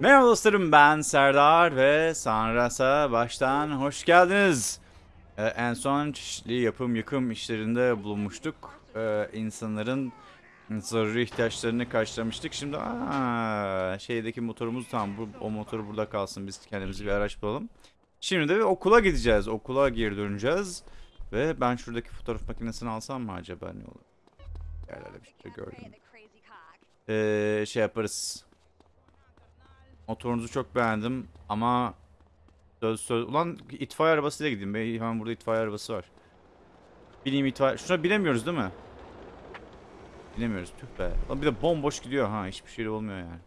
Merhaba dostlarım ben Serdar ve Sanras'a baştan hoş geldiniz. Ee, en son çeşitli yapım yıkım işlerinde bulunmuştuk. Ee, insanların zaruri ihtiyaçlarını karşılamıştık. Şimdi aa, şeydeki motorumuz tamam bu, o motoru burada kalsın biz kendimize bir araç bulalım. Şimdi de okula gideceğiz. Okula geri döneceğiz. Ve ben şuradaki fotoğraf makinesini alsam mı acaba ne olur? Yerlerde bir şey gördüm. Ee, şey yaparız. Motorunuzu çok beğendim ama söz söz ulan itfaiye arabasıyla gideyim. Be. Hemen burada itfaiye arabası var. Bineyim itfaiye. Şuna binemiyoruz değil mi? Binemiyoruz. Tüh be. Lan bir de bomboş gidiyor ha. Hiçbir şey olmuyor yani.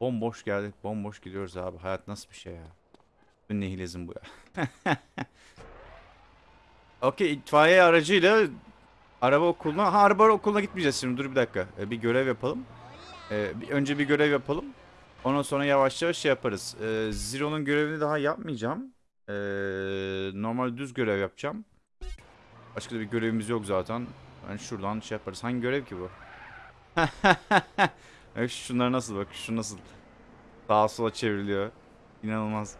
Bomboş geldik. Bomboş gidiyoruz abi. Hayat nasıl bir şey ya? Bu nihilizm bu ya. Okey itfaiye aracıyla araba okuluna... Ha araba okuluna gitmeyeceğiz şimdi. Dur bir dakika. Ee, bir görev yapalım. Ee, bir, önce bir görev yapalım. Ondan sonra yavaş yavaş şey yaparız. Ee, Zero'nun görevini daha yapmayacağım. Ee, normal düz görev yapacağım. Başka da bir görevimiz yok zaten. Yani şuradan şey yaparız. Hangi görev ki bu? Şunlar nasıl bak şu nasıl sağa sola çevriliyor. İnanılmaz.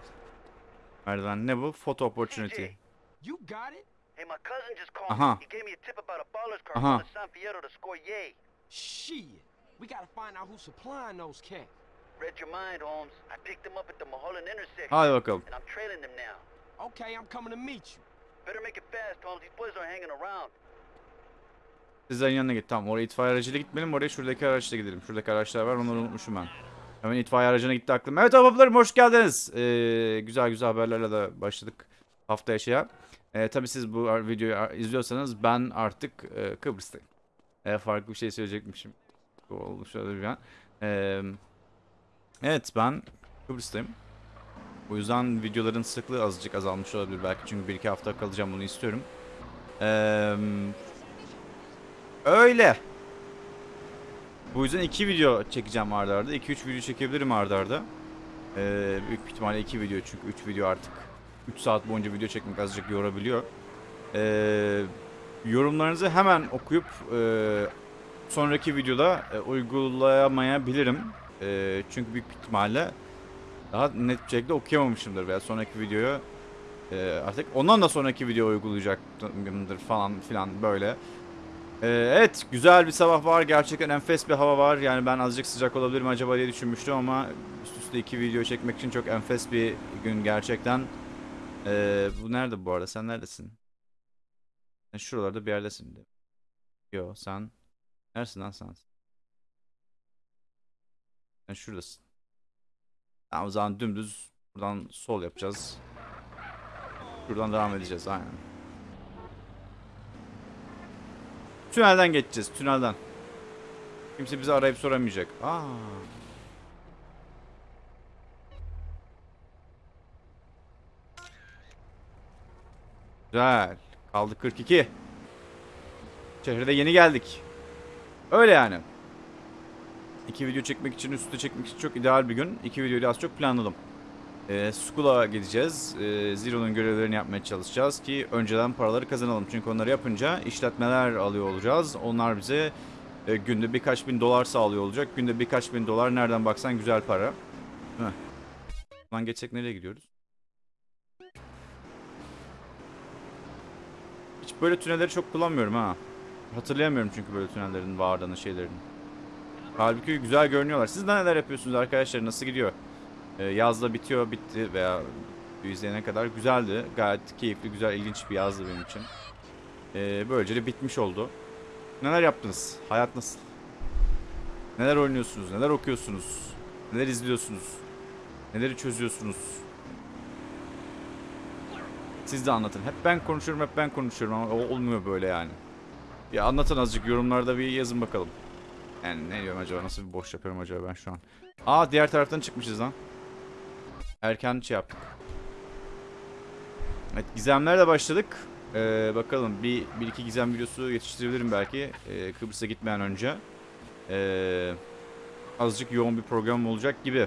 Merdiven ne bu? Photo opportunity. You got it? Hey, my cousin just called me. He gave me a tip about a baller's car San Fierro to score yay. Shit. We gotta find out who's supplying those cats. Read your mind, Holmes. I picked them up at the Mulholland intersection. Hadi bakalım. And I'm trailing them now. Okay, I'm coming to meet you. Better make it fast, Holmes. These boys aren't hanging around. Sizlerin yanına git. Tamam oraya itfaiye aracıyla gitmeyelim. Oraya şuradaki araçla gidelim. Şuradaki araçlar var. Onları unutmuşum ben. Hemen itfaiye aracına gitti aklım. Evet ablalarım hoş geldiniz. Ee, güzel güzel haberlerle de başladık haftaya şeye. Ee, tabii siz bu videoyu izliyorsanız ben artık e, Kıbrıs'tayım. Ee, farklı bir şey söyleyecekmişim. Bu oldu şöyle bir an. Ee, evet ben Kıbrıs'tayım. Bu yüzden videoların sıklığı azıcık azalmış olabilir belki. Çünkü bir iki hafta kalacağım bunu istiyorum. Eee... Öyle. Bu yüzden iki video çekeceğim arda arda. 2-3 video çekebilirim arda arda. Ee, büyük ihtimalle iki video çünkü 3 video artık 3 saat boyunca video çekmek azıcık yorabiliyor. Ee, yorumlarınızı hemen okuyup e, sonraki videoda e, uygulayamayabilirim. E, çünkü büyük ihtimalle daha net bir şekilde okuyamamışımdır veya sonraki videoyu e, artık ondan da sonraki video uygulayacaktımdır falan filan böyle. Ee, evet güzel bir sabah var. Gerçekten enfes bir hava var. Yani ben azıcık sıcak olabilirim acaba diye düşünmüştüm ama üst üste iki video çekmek için çok enfes bir gün gerçekten. Ee, bu nerede bu arada? Sen neredesin? Şuralarda bir yerdesin. de. Yo sen. Neresin lan sen? Sen şuradasın. Tamam o zaman dümdüz buradan sol yapacağız. Buradan devam edeceğiz aynen. Tünelden geçeceğiz, tünelden. Kimse bizi arayıp soramayacak. Aa. Güzel. Kaldı 42. Şehre yeni geldik. Öyle yani. İki video çekmek için, üstte çekmek için çok ideal bir gün. İki videoyu az çok planladım. Ee, Skull'a gideceğiz. Ee, Zero'nun görevlerini yapmaya çalışacağız ki önceden paraları kazanalım. Çünkü onları yapınca işletmeler alıyor olacağız. Onlar bize e, günde birkaç bin dolar sağlıyor olacak. Günde birkaç bin dolar nereden baksan güzel para. Heh. Lan geçsek nereye gidiyoruz? Hiç böyle tünelleri çok kullanmıyorum ha. Hatırlayamıyorum çünkü böyle tünellerin varlığını şeylerini. Halbuki güzel görünüyorlar. Siz neler yapıyorsunuz arkadaşlar? Nasıl gidiyor? Ee, yazda bitiyor, bitti veya izleyene kadar güzeldi. Gayet keyifli, güzel, ilginç bir yazdı benim için. Ee, böylece de bitmiş oldu. Neler yaptınız? Hayat nasıl? Neler oynuyorsunuz? Neler okuyorsunuz? Neler izliyorsunuz? Neleri çözüyorsunuz? Siz de anlatın. Hep ben konuşuyorum, hep ben konuşuyorum ama olmuyor böyle yani. Ya anlatın azıcık yorumlarda bir yazın bakalım. Yani ne diyorum acaba? Nasıl bir boş yapıyorum acaba ben şu an? Aa diğer taraftan çıkmışız lan. Erken şey yaptık. Evet gizemlerle başladık. Ee, bakalım bir, bir iki gizem videosu yetiştirebilirim belki. Ee, Kıbrıs'a gitmeden önce. Ee, azıcık yoğun bir program olacak gibi.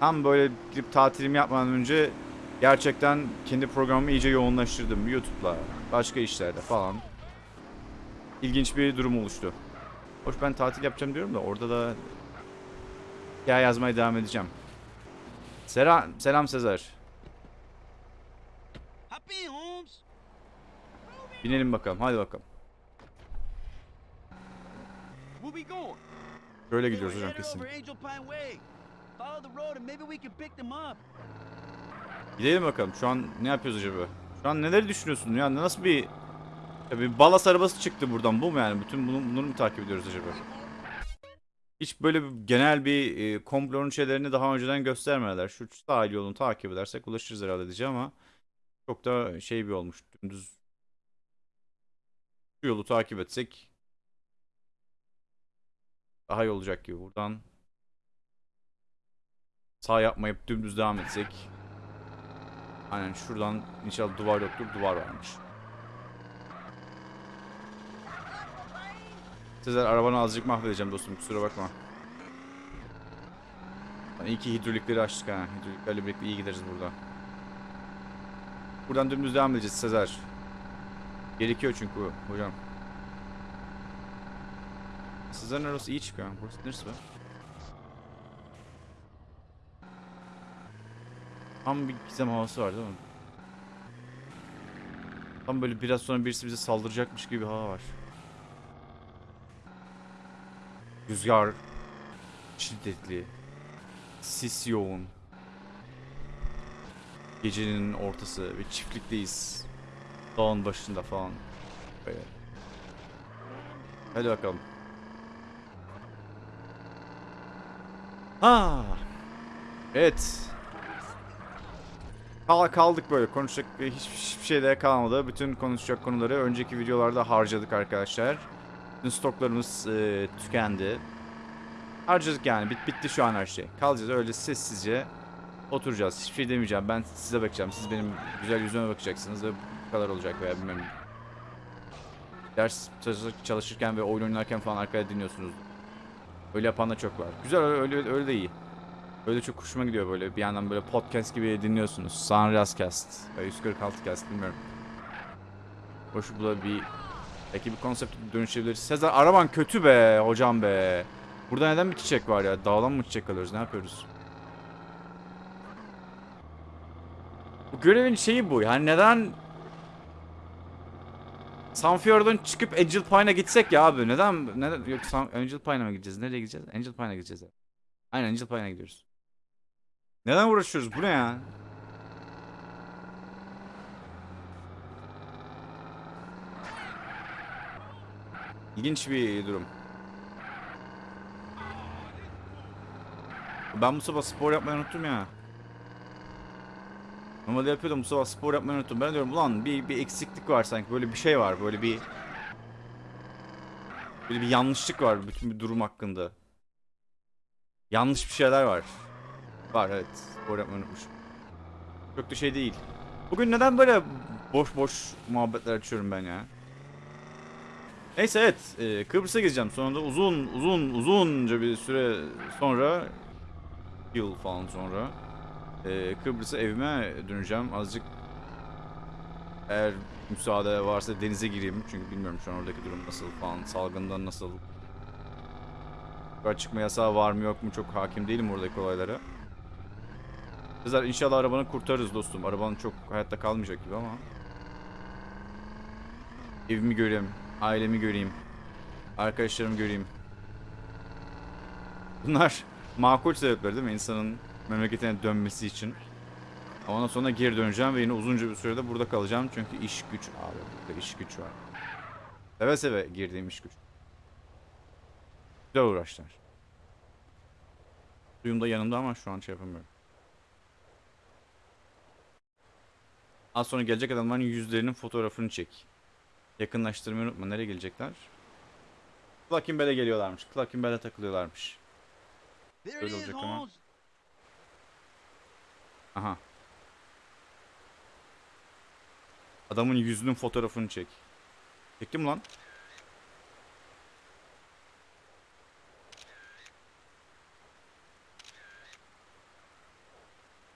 Tam böyle gidip tatilimi yapmadan önce gerçekten kendi programımı iyice yoğunlaştırdım. YouTube'la, başka işlerde falan. İlginç bir durum oluştu. Hoş ben tatil yapacağım diyorum da orada da hikaye yazmaya devam edeceğim. Selam, selam Sezer. Binelim bakalım. Hadi bakalım. Böyle gidiyoruz hocam kesin. Gidelim bakalım. Şu an ne yapıyoruz acaba? Şu an neleri düşünüyorsun? Yani nasıl bir ya bir balas arabası çıktı buradan. Bu mu yani? Bütün bunu, bunları mı takip ediyoruz acaba? Hiç böyle bir genel bir e, komplonun şeylerini daha önceden göstermediler. Şu sahil yolunu takip edersek ulaşırız herhalde diyeceğim ama çok da şey bir olmuş. Dümdüz şu yolu takip etsek daha iyi olacak gibi. Buradan sağ yapmayıp dümdüz devam etsek Aynen şuradan inşallah duvar yoktur. Duvar varmış. Sezer arabanı azıcık mahvedeceğim dostum kusura bakma. Lan iyi ki hidrolikleri açtık ha. Hidroliklerle birlikte iyi gideriz burada. Buradan dümdüz devam edeceğiz Sezer. Gerekiyor çünkü hocam. Sezer'in arabası iyi çıkıyor. Burası neresi be? Tam bir gizem havası var değil mi? Tam böyle biraz sonra birisi bize saldıracakmış gibi bir hava var. Rüzgar şiddetli. Sis yoğun. Gecenin ortası ve çiftlikteyiz. Dağın başında falan. Böyle. Hadi bakalım. Ha. Evet. Kal kaldık böyle konuşacak hiçbir, hiçbir şey de kalmadı. Bütün konuşacak konuları önceki videolarda harcadık arkadaşlar. Bütün stoklarımız e, tükendi. Harcadık yani. Bit bitti şu an her şey. Kalacağız öyle sessizce oturacağız. Hiçbir şey demeyeceğim. Ben size bakacağım. Siz benim güzel yüzüme bakacaksınız ve bu kadar olacak veya bilmem. Ders çalışır- çalışırken ve oyun oynarken falan arkada dinliyorsunuz. Öyle yapan da çok var. Güzel öyle öyle, öyle de iyi. Öyle çok hoşuma gidiyor böyle bir yandan böyle podcast gibi dinliyorsunuz. Sunrise Cast, e, 146 Cast bilmiyorum. Hoş bu da bir belki bir konsept dönüşebilir. Sezer araban kötü be hocam be. Burada neden bir çiçek var ya? Dağdan mı çiçek alıyoruz? Ne yapıyoruz? Bu görevin şeyi bu. Yani neden Sunfjord'dan çıkıp Angel Pine'a gitsek ya abi? Neden? Neden? Yok Angel Pine'a mı gideceğiz? Nereye gideceğiz? Angel Pine'a gideceğiz. Aynen Angel Pine'a gidiyoruz. Neden uğraşıyoruz? Bu ne ya? İlginç bir durum. Ben bu sabah spor yapmayı unuttum ya. Normalde yapıyordum bu sabah spor yapmayı unuttum. Ben diyorum ulan bir, bir eksiklik var sanki. Böyle bir şey var. Böyle bir... Böyle bir yanlışlık var bütün bir durum hakkında. Yanlış bir şeyler var. Var evet. Spor yapmayı unutmuşum. Çok da şey değil. Bugün neden böyle boş boş muhabbetler açıyorum ben ya? Neyse evet. e, Kıbrıs'a gideceğim. Sonunda uzun uzun uzunca bir süre sonra yıl falan sonra e, Kıbrıs'a evime döneceğim. Azıcık eğer müsaade varsa denize gireyim. Çünkü bilmiyorum şu an oradaki durum nasıl falan. Salgından nasıl. Sokağa çıkma yasağı var mı yok mu çok hakim değilim oradaki olaylara. Sezer inşallah arabanı kurtarırız dostum. Araban çok hayatta kalmayacak gibi ama. Evimi göreyim. Ailemi göreyim. Arkadaşlarımı göreyim. Bunlar makul sebepler değil mi? İnsanın memleketine dönmesi için. Ama Ondan sonra geri döneceğim ve yine uzunca bir sürede burada kalacağım. Çünkü iş güç abi. Burada iş güç var. Seve seve girdiğim iş güç. Güzel uğraşlar. Suyum da yanımda ama şu an şey yapamıyorum. Az sonra gelecek adamların yüzlerinin fotoğrafını çek. Yakınlaştırmayı unutma. Nereye gelecekler? Clucking geliyorlarmış. Clucking takılıyorlarmış. There it Öyle is, olacak ama. Aha. Adamın yüzünün fotoğrafını çek. Çektim lan.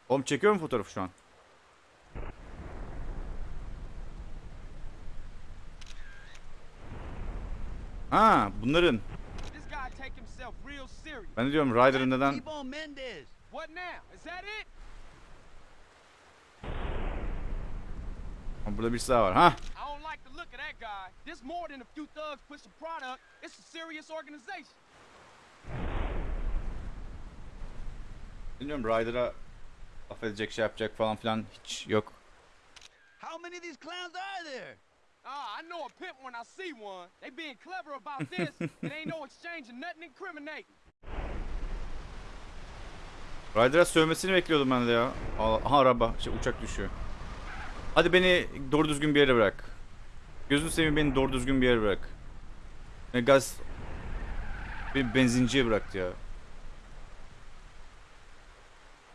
Oğlum çekiyor mu fotoğrafı şu an? Ha, bunların. Ben de diyorum Ryder'ın neden... Aa, Burada birisi daha var. Ha. Bilmiyorum Ryder'a laf edecek şey yapacak falan filan hiç yok. How many of these clowns are there? Ah, I know a pimp when I see one. They being clever about this. it ain't no exchanging nothing incriminating. Ryder'a sövmesini bekliyordum ben de ya. Aha araba, şey, uçak düşüyor. Hadi beni doğru düzgün bir yere bırak. Gözünü seveyim beni doğru düzgün bir yere bırak. Ne gaz... Beni benzinciye bıraktı ya.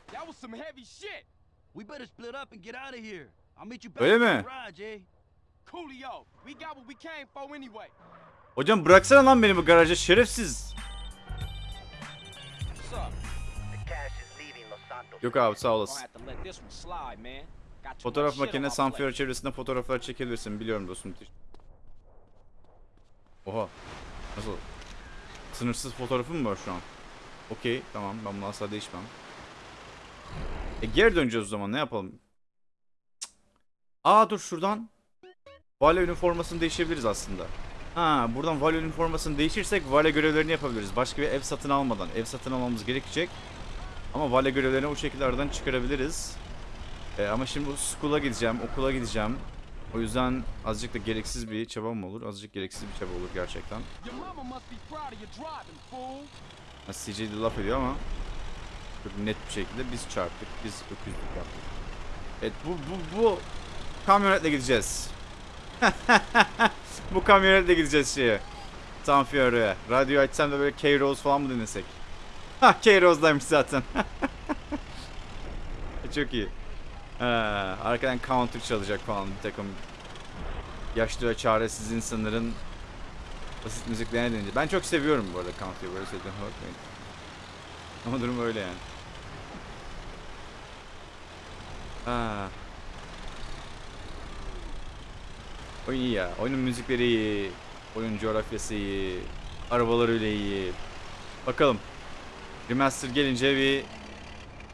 That was some heavy shit. We better split up and get out of here. I'll meet you back Öyle mi? Hocam bıraksana lan beni bu garaja şerefsiz. Yok abi sağ olasın. Fotoğraf makine my San plate. Fierro çevresinde fotoğraflar çekebilirsin. Biliyorum dostum. Oha. Nasıl? Sınırsız fotoğrafım mı var şu an? Okey tamam ben bunu asla değişmem. E geri döneceğiz o zaman ne yapalım? Cık. Aa dur şuradan. Vale üniformasını değişebiliriz aslında. Ha buradan Vale üniformasını değişirsek Vale görevlerini yapabiliriz. Başka bir ev satın almadan. Ev satın almamız gerekecek. Ama Vale görevlerini o şekilde aradan çıkarabiliriz. E, ama şimdi bu school'a gideceğim, okula gideceğim. O yüzden azıcık da gereksiz bir çabam olur. Azıcık gereksiz bir çaba olur gerçekten. CJ de laf ediyor ama çok net bir şekilde biz çarptık, biz öküzlük yaptık. Evet bu, bu, bu kamyonetle gideceğiz. bu kamyonetle gideceğiz şeye. San Fierro'ya. Radyo açsam da böyle K-Rose falan mı dinlesek? Ha K-Rose'daymış zaten. çok iyi. Ha, arkadan counter çalacak falan bir takım yaşlı ve çaresiz insanların basit müziklerine denince. Ben çok seviyorum bu arada counter'ı böyle söylediğime bakmayın. Ama durum öyle yani. Ha. Oyun iyi ya. Oyunun müzikleri iyi. Oyun coğrafyası iyi. Arabaları öyle iyi. Bakalım. Remaster gelince bir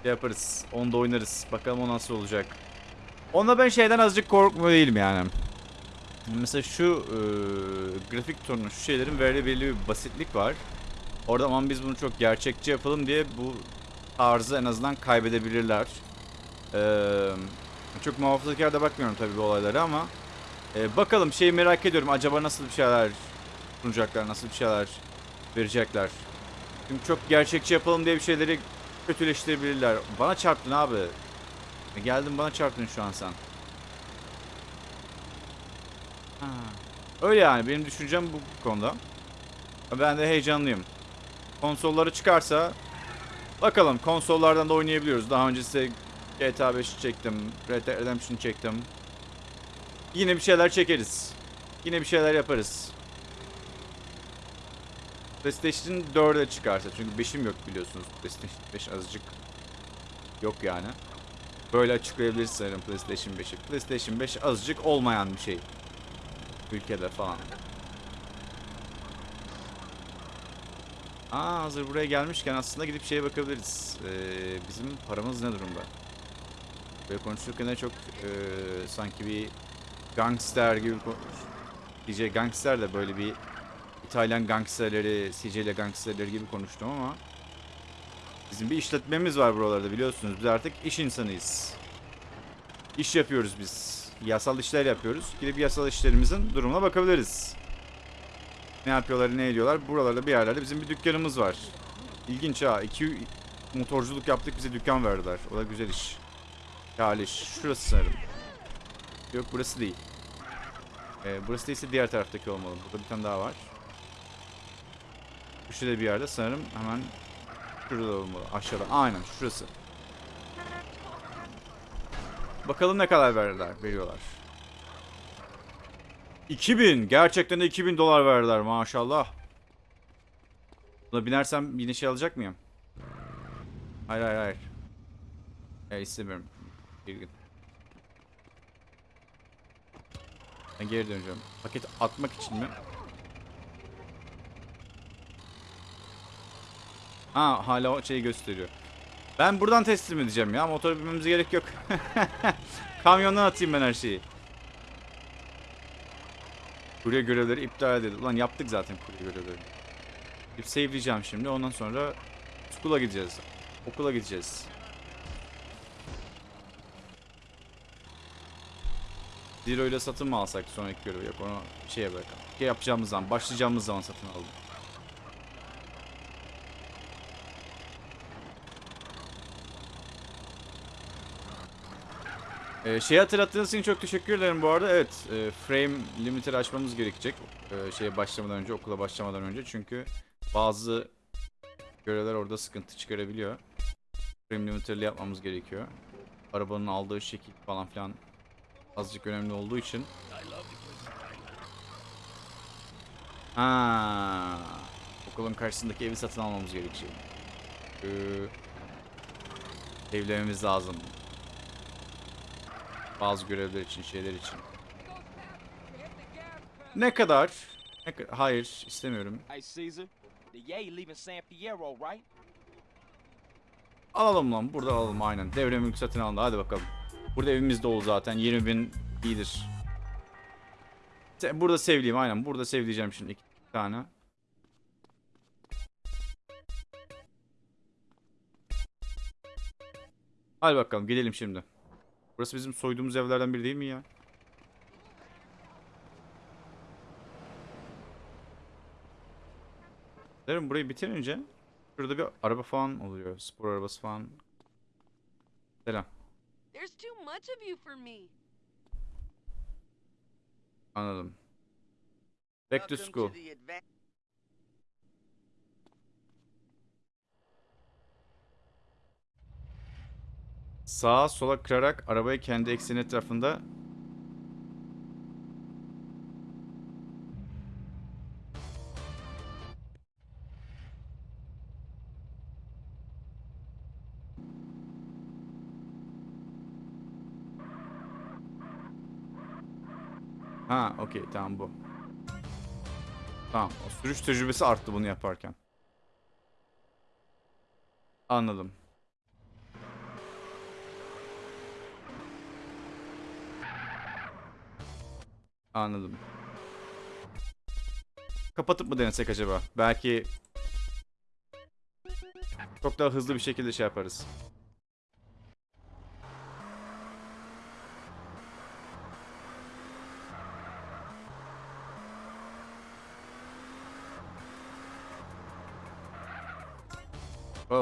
şey yaparız. Onu da oynarız. Bakalım o nasıl olacak. Onda ben şeyden azıcık korkmuyor değilim yani. Mesela şu e, grafik tonu, şu şeylerin verdiği belli bir basitlik var. Orada aman biz bunu çok gerçekçi yapalım diye bu tarzı en azından kaybedebilirler. Ee, çok muhafazakar da bakmıyorum tabii bu olaylara ama e, bakalım şeyi merak ediyorum. Acaba nasıl bir şeyler sunacaklar, nasıl bir şeyler verecekler. Çünkü çok gerçekçi yapalım diye bir şeyleri kötüleştirebilirler. Bana çarptın abi. E, Geldin bana çarptın şu an sen. Ha. Öyle yani benim düşüncem bu konuda. Ben de heyecanlıyım. Konsolları çıkarsa bakalım konsollardan da oynayabiliyoruz. Daha önce size GTA 5'i çektim, Red Dead Redemption çektim. Yine bir şeyler çekeriz. Yine bir şeyler yaparız. PlayStation 4'e çıkarsa çünkü 5'im yok biliyorsunuz. PlayStation 5 azıcık yok yani. Böyle açıklayabiliriz sanırım PlayStation 5'i. PlayStation 5 azıcık olmayan bir şey ülkede falan. Aa hazır buraya gelmişken aslında gidip şeye bakabiliriz. Ee, bizim paramız ne durumda? Böyle konuşurken de çok ee, sanki bir gangster gibi DJ gangster de böyle bir İtalyan gangsterleri, Sicilya gangsterleri gibi konuştum ama bizim bir işletmemiz var buralarda biliyorsunuz. Biz artık iş insanıyız. İş yapıyoruz biz. Yasal işler yapıyoruz. Gidip yasal işlerimizin durumuna bakabiliriz. Ne yapıyorlar, ne ediyorlar. Buralarda bir yerlerde bizim bir dükkanımız var. İlginç ha. İki motorculuk yaptık bize dükkan verdiler. O da güzel iş. Hali iş. Şurası sanırım. Yok burası değil. Ee, burası değilse diğer taraftaki olmalı. Burada bir tane daha var. Şu şurada bir yerde sanırım hemen şurada olmalı. Aşağıda. Aynen şurası. Bakalım ne kadar verirler, veriyorlar. 2000. Gerçekten de 2000 dolar verdiler maşallah. Buna binersem yine şey alacak mıyım? Hayır hayır hayır. Ya istemiyorum. Bir gün. Ben geri döneceğim. Paket atmak için mi? Ha hala o şeyi gösteriyor. Ben buradan teslim edeceğim ya. Motora binmemize gerek yok. Kamyondan atayım ben her şeyi. Kurye görevleri iptal edildi. Ulan yaptık zaten kurye görevleri. Bir save'leyeceğim şimdi. Ondan sonra okula gideceğiz. Okula gideceğiz. Zero ile satın mı alsak sonraki görevi? Yok onu şeye bırakalım. Şey yapacağımız zaman, başlayacağımız zaman satın alalım. Ee, şey hatırlattığınız için çok teşekkür ederim bu arada. Evet, e, frame limiter açmamız gerekecek. E, şeye başlamadan önce, okula başlamadan önce. Çünkü bazı görevler orada sıkıntı çıkarabiliyor. Frame limiterli yapmamız gerekiyor. Arabanın aldığı şekil falan filan azıcık önemli olduğu için. Ha, okulun karşısındaki evi satın almamız gerekecek. Ee, evlememiz lazım. Bazı görevler için, şeyler için. Ne kadar? Ne ka- Hayır, istemiyorum. Alalım lan, burada alalım aynen. Devre mülk satın alındı, hadi bakalım. Burada evimiz dolu zaten, 20 bin iyidir. Burada sevleyeyim aynen, burada sevleyeceğim şimdi iki tane. Hadi bakalım, gidelim şimdi. Burası bizim soyduğumuz evlerden biri değil mi ya? Derim burayı bitirince şurada bir araba falan oluyor. Spor arabası falan. Selam. There's too much of you for me. Anladım. Back to school. Sağa sola kırarak arabayı kendi ekseni etrafında Ha, okey tamam bu. Tamam, o sürüş tecrübesi arttı bunu yaparken. Anladım. Anladım. Kapatıp mı denesek acaba? Belki çok daha hızlı bir şekilde şey yaparız.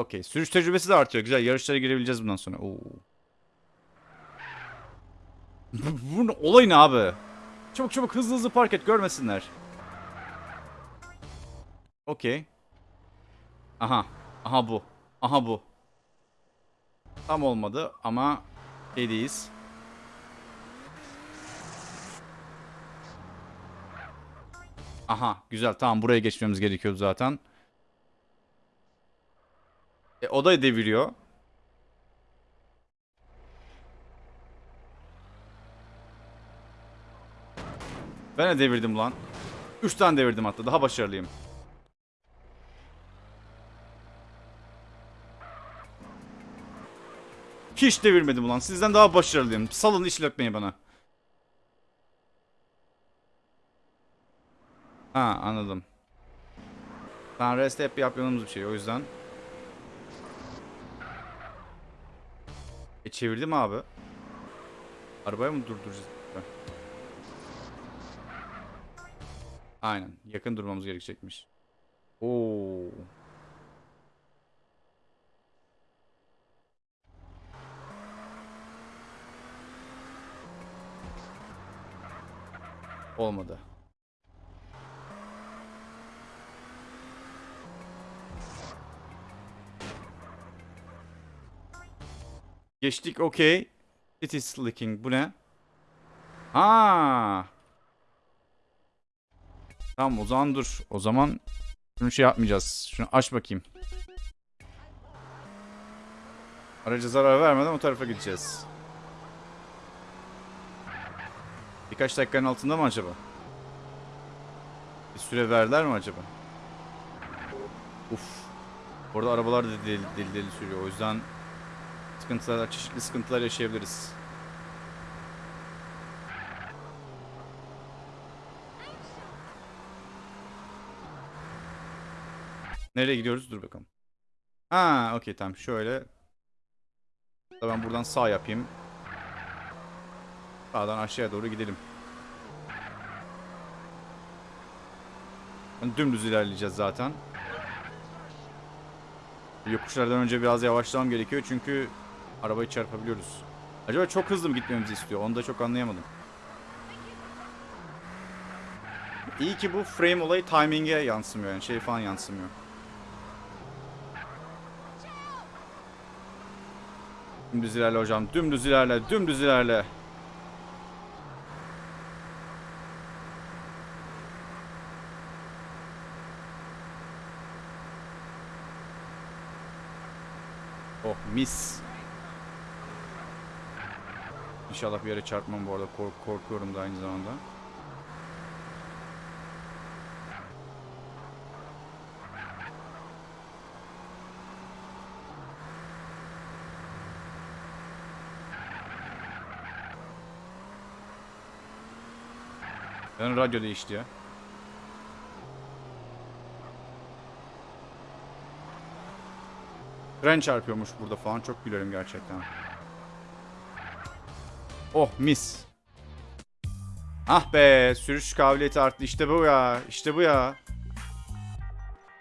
Okey. Sürüş tecrübesi de artıyor. Güzel. Yarışlara girebileceğiz bundan sonra. Oo. Bunun olayı ne abi? Çabuk çabuk hızlı hızlı park et görmesinler. Okey. Aha. Aha bu. Aha bu. Tam olmadı ama şeydeyiz. Aha güzel tamam buraya geçmemiz gerekiyordu zaten. E, o da deviriyor. Ben de devirdim lan. 3 tane devirdim hatta. Daha başarılıyım. Hiç devirmedim ulan. Sizden daha başarılıyım. Salın işletmeyi bana. Ha anladım. Ben rest hep yaptığımız bir şey o yüzden. E çevirdim abi. Arabayı mı durduracağız? Aynen. Yakın durmamız gerekecekmiş. Oo. Olmadı. Geçtik okey. City slicking bu ne? Ha. Tamam o zaman dur. O zaman şunu şey yapmayacağız. Şunu aç bakayım. Araca zarar vermeden o tarafa gideceğiz. Birkaç dakikanın altında mı acaba? Bir süre verdiler mi acaba? Uf. Orada arabalar da deli deli, deli sürüyor. O yüzden sıkıntılar, çeşitli sıkıntılar yaşayabiliriz. Nereye gidiyoruz? Dur bakalım. Ha, okey tamam. Şöyle. Ben buradan sağ yapayım. Sağdan aşağıya doğru gidelim. Yani Dümdüz ilerleyeceğiz zaten. Yokuşlardan önce biraz yavaşlamam gerekiyor çünkü arabayı çarpabiliyoruz. Acaba çok hızlı mı gitmemizi istiyor? Onu da çok anlayamadım. İyi ki bu frame olayı timing'e yansımıyor yani şey falan yansımıyor. Dümdüz ilerle hocam. Dümdüz ilerle. Dümdüz ilerle. Oh mis. İnşallah bir yere çarpmam bu arada. Kork korkuyorum da aynı zamanda. Yani radyo değişti ya. Tren çarpıyormuş burada falan. Çok gülerim gerçekten. Oh mis. Ah be sürüş kabiliyeti arttı. İşte bu ya. İşte bu ya.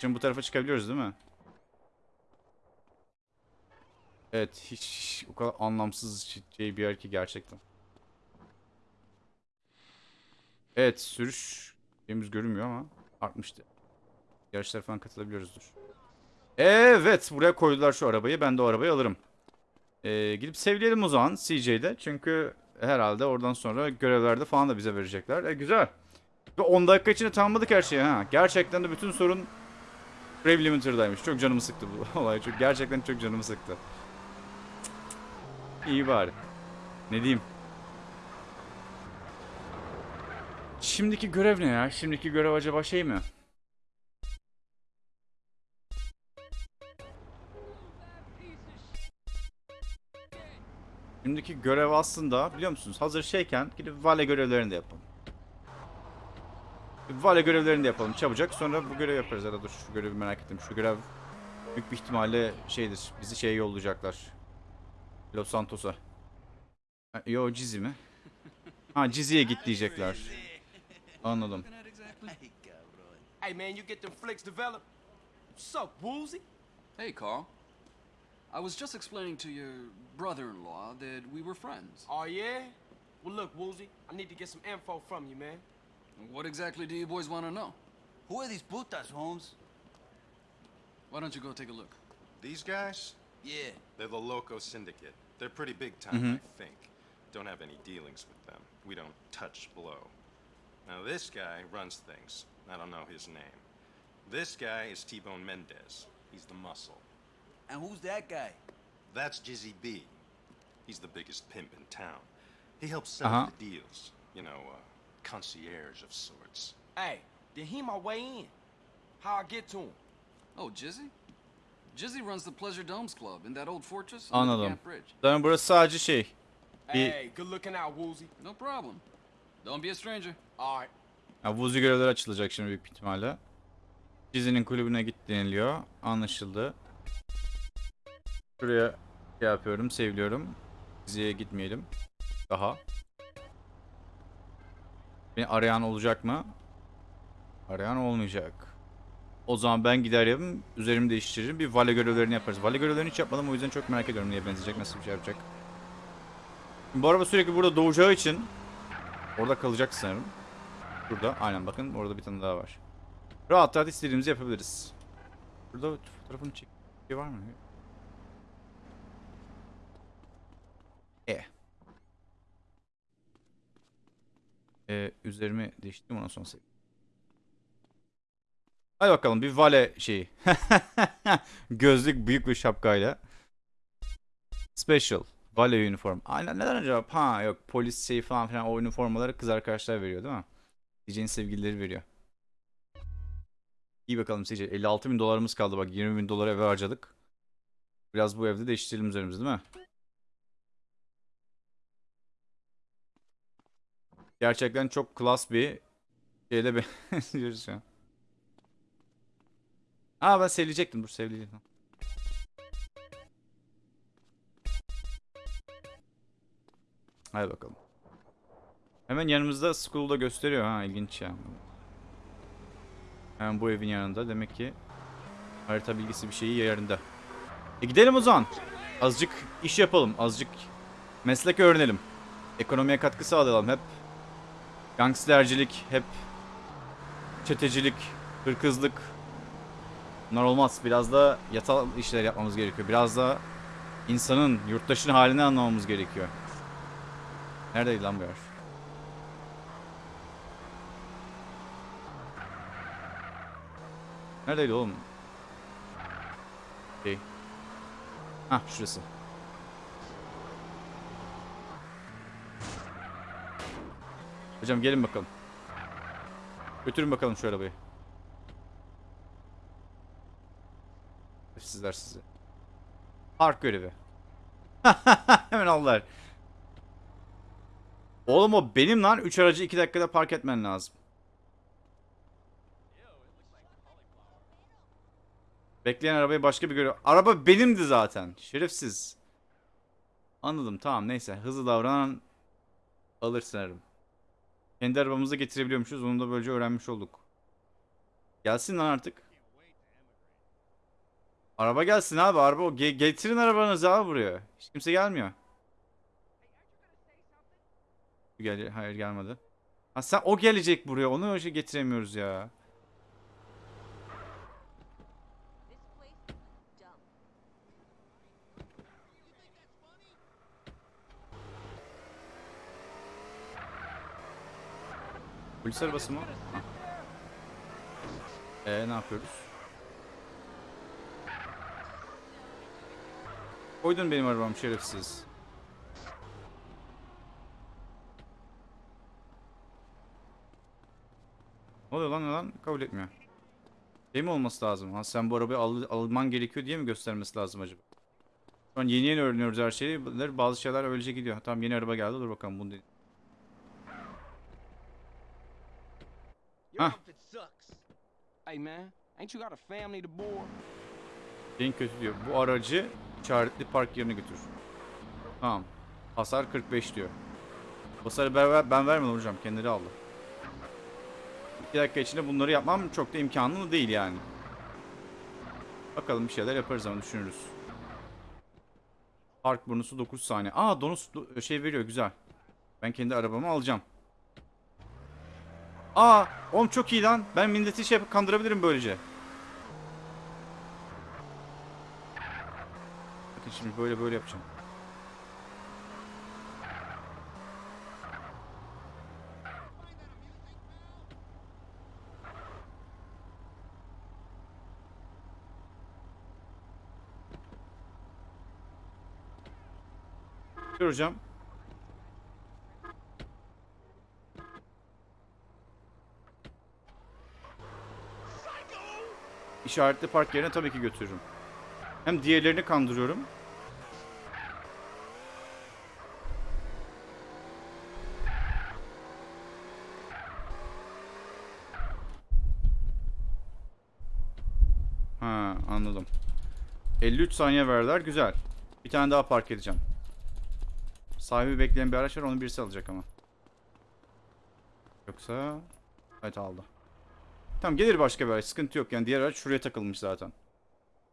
Şimdi bu tarafa çıkabiliyoruz değil mi? Evet hiç, hiç o kadar anlamsız şey bir yer ki gerçekten. Evet sürüş şeyimiz görünmüyor ama artmıştı. Yarışlara falan katılabiliyoruzdur. Evet buraya koydular şu arabayı. Ben de o arabayı alırım. Ee, gidip sevleyelim o zaman CJ'de. Çünkü herhalde oradan sonra görevlerde falan da bize verecekler. E, güzel. Ve 10 dakika içinde tamamladık her şeyi ha. Gerçekten de bütün sorun Brave Limiter'daymış. Çok canımı sıktı bu olay. Çok, gerçekten çok canımı sıktı. İyi bari. Ne diyeyim? Şimdiki görev ne ya? Şimdiki görev acaba şey mi? Şimdiki görev aslında biliyor musunuz? Hazır şeyken gidip vale görevlerini de yapalım. Vale görevlerini de yapalım çabucak. Sonra bu görev yaparız. Ya dur şu görevi merak ettim. Şu görev büyük bir ihtimalle şeydir. Bizi şeye yollayacaklar. Los Santos'a. Yo Cizi mi? Ha Cizi'ye git diyecekler. Anladım. Hey, man, you get them flicks developed? What's up, Woozy? Hey, Carl. I was just explaining to your brother-in-law that we were friends. Oh, yeah? Well, look, Woozy, I need to get some info from you, man. What exactly do you boys want to know? Who are these putas, Holmes? Why don't you go take a look? These guys? Yeah. They're the Loco Syndicate. They're pretty big time, mm-hmm. I think. Don't have any dealings with them. We don't touch blow. Now, this guy runs things. I don't know his name. This guy is T-Bone Mendez. He's the muscle. And who's that guy? That's Jizzy B. He's the biggest pimp in town. He helps set Uh-huh. up the deals. You know, uh, concierge of sorts. Hey, then he my way in. How I get to him? Oh, Jizzy? Jizzy runs the Pleasure Domes Club in that old fortress Anladım. Zaten burası sadece şey. Bir Hey, good looking out, Woozy. No problem. Don't be a stranger. All right. ya, vuzi görevleri açılacak şimdi büyük ihtimalle. Cizi'nin kulübüne git deniliyor. Anlaşıldı. Şuraya şey yapıyorum, seviliyorum. Cizi'ye gitmeyelim. Daha. Beni arayan olacak mı? Arayan olmayacak. O zaman ben giderim, üzerimi değiştiririm. Bir vale görevlerini yaparız. Vale görevlerini hiç yapmadım o yüzden çok merak ediyorum neye benzeyecek, nasıl bir şey yapacak. Bu araba sürekli burada doğacağı için orada kalacak sanırım. Burada, aynen bakın orada bir tane daha var. Rahat rahat istediğimizi yapabiliriz. Burada fotoğrafını çek. Şey var mı? Ee, üzerimi değiştirdim ondan sonra sev. Hadi bakalım bir vale şeyi. Gözlük büyük bir şapkayla. Special. Vale uniform. Aynen neden acaba? Ha yok polis şey falan filan o üniformaları kız arkadaşlar veriyor değil mi? DJ'nin sevgilileri veriyor. İyi bakalım CJ. 56 bin dolarımız kaldı bak 20 bin dolar eve harcadık. Biraz bu evde değiştirelim üzerimizi değil mi? Gerçekten çok klas bir şeyle benziyoruz şu an. Aa ben sevecektim dur sevleyecektim. Hadi bakalım. Hemen yanımızda school'da gösteriyor ha ilginç ya. Hemen bu evin yanında demek ki harita bilgisi bir şeyi yerinde. E gidelim o zaman. Azıcık iş yapalım. Azıcık meslek öğrenelim. Ekonomiye katkı sağlayalım. Hep gangstercilik, hep çetecilik, hırkızlık. Bunlar olmaz. Biraz da yatal işler yapmamız gerekiyor. Biraz da insanın, yurttaşın halini anlamamız gerekiyor. Neredeydi lan bu yer? Neredeydi oğlum? Şey. Hah şurası. Hocam gelin bakalım. Götürün bakalım şu arabayı. Sizler sizi. Park görevi. Hemen aldılar. Oğlum o benim lan. 3 aracı 2 dakikada park etmen lazım. Bekleyen arabayı başka bir görüyor. Araba benimdi zaten. Şerefsiz. Anladım tamam neyse. Hızlı davranan alır sanırım. Kendi arabamızı getirebiliyormuşuz. Onu da böylece öğrenmiş olduk. Gelsin lan artık. Araba gelsin abi. Araba o. Ge- getirin arabanızı abi buraya. Hiç kimse gelmiyor. Gel hayır gelmedi. Ha sen o gelecek buraya. Onu önce getiremiyoruz ya. Polis arabası mı? Ha. Ee ne yapıyoruz? Koydun benim arabam şerefsiz. Ne oluyor lan ne lan? Kabul etmiyor. Şey mi olması lazım? Ha sen bu arabayı al alman gerekiyor diye mi göstermesi lazım acaba? Şu an yeni yeni öğreniyoruz her şeyi. Bazı şeyler öylece gidiyor. Tamam yeni araba geldi. Dur bakalım bunu deneyim. Your Huh. outfit sucks. Hey, man, ain't you got a family to En kötü diyor. Bu aracı işaretli park yerine götür. Tamam. Hasar 45 diyor. Hasarı ben, ben vermedim hocam. Kendileri aldı. 2 dakika içinde bunları yapmam çok da imkanlı değil yani. Bakalım bir şeyler yaparız ama düşünürüz. Park bonusu 9 saniye. Aa donus do- şey veriyor güzel. Ben kendi arabamı alacağım. Aa oğlum çok iyi lan. Ben milleti şey kandırabilirim böylece. Bakın şimdi böyle böyle yapacağım. Dur İşaretli park yerine tabii ki götürürüm. Hem diğerlerini kandırıyorum. Ha anladım. 53 saniye verdiler. Güzel. Bir tane daha park edeceğim. Sahibi bekleyen bir araç var. Onu birisi alacak ama. Yoksa... Evet aldı. Tamam gelir başka bir araç. Sıkıntı yok. Yani diğer araç şuraya takılmış zaten.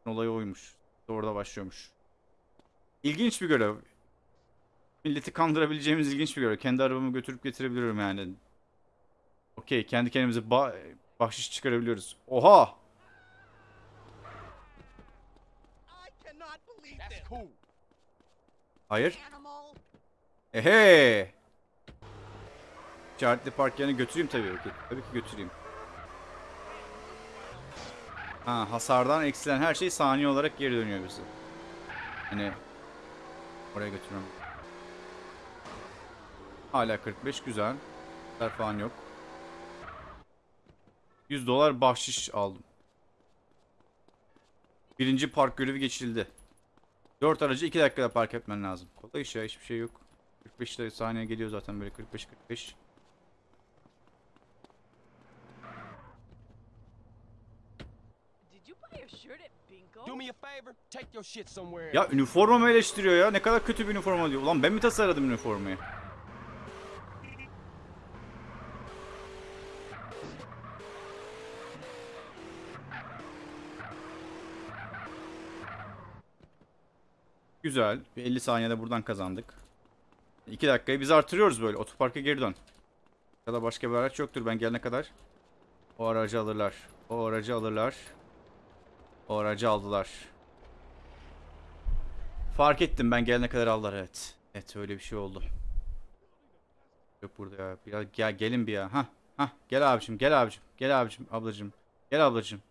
Olay oymuş. Orada başlıyormuş. İlginç bir görev. Milleti kandırabileceğimiz ilginç bir görev. Kendi arabamı götürüp getirebiliyorum yani. Okey. Kendi kendimize ba- bahşiş çıkarabiliyoruz. Oha! I cannot believe That's this. cool. Hayır. Ehe! İşaretli park yerine götüreyim tabii ki. Tabii ki götüreyim. Ha, hasardan eksilen her şey saniye olarak geri dönüyor bize. Hani oraya götürüyorum. Hala 45 güzel. Hasar falan yok. 100 dolar bahşiş aldım. Birinci park görevi geçildi. 4 aracı 2 dakikada park etmen lazım. Kolay iş ya hiçbir şey yok. 45 de saniye geliyor zaten böyle 45-45. Did you buy a shirt at Bingo? Do me a favor, take your shit somewhere. Ya üniformamı eleştiriyor ya. Ne kadar kötü bir üniforma diyor. Ulan ben mi tasarladım üniformayı? Güzel. Bir 50 saniyede buradan kazandık. 2 dakikayı biz artırıyoruz böyle. Otoparka geri dön. Ya da başka bir araç yoktur ben gelene kadar. O aracı alırlar. O aracı alırlar. O aracı aldılar. Fark ettim ben gelene kadar aldılar evet. Evet öyle bir şey oldu. Yok burada ya. Biraz gel gelin bir ya. Ha ha gel abicim gel abicim. Gel abicim ablacım. Gel ablacım.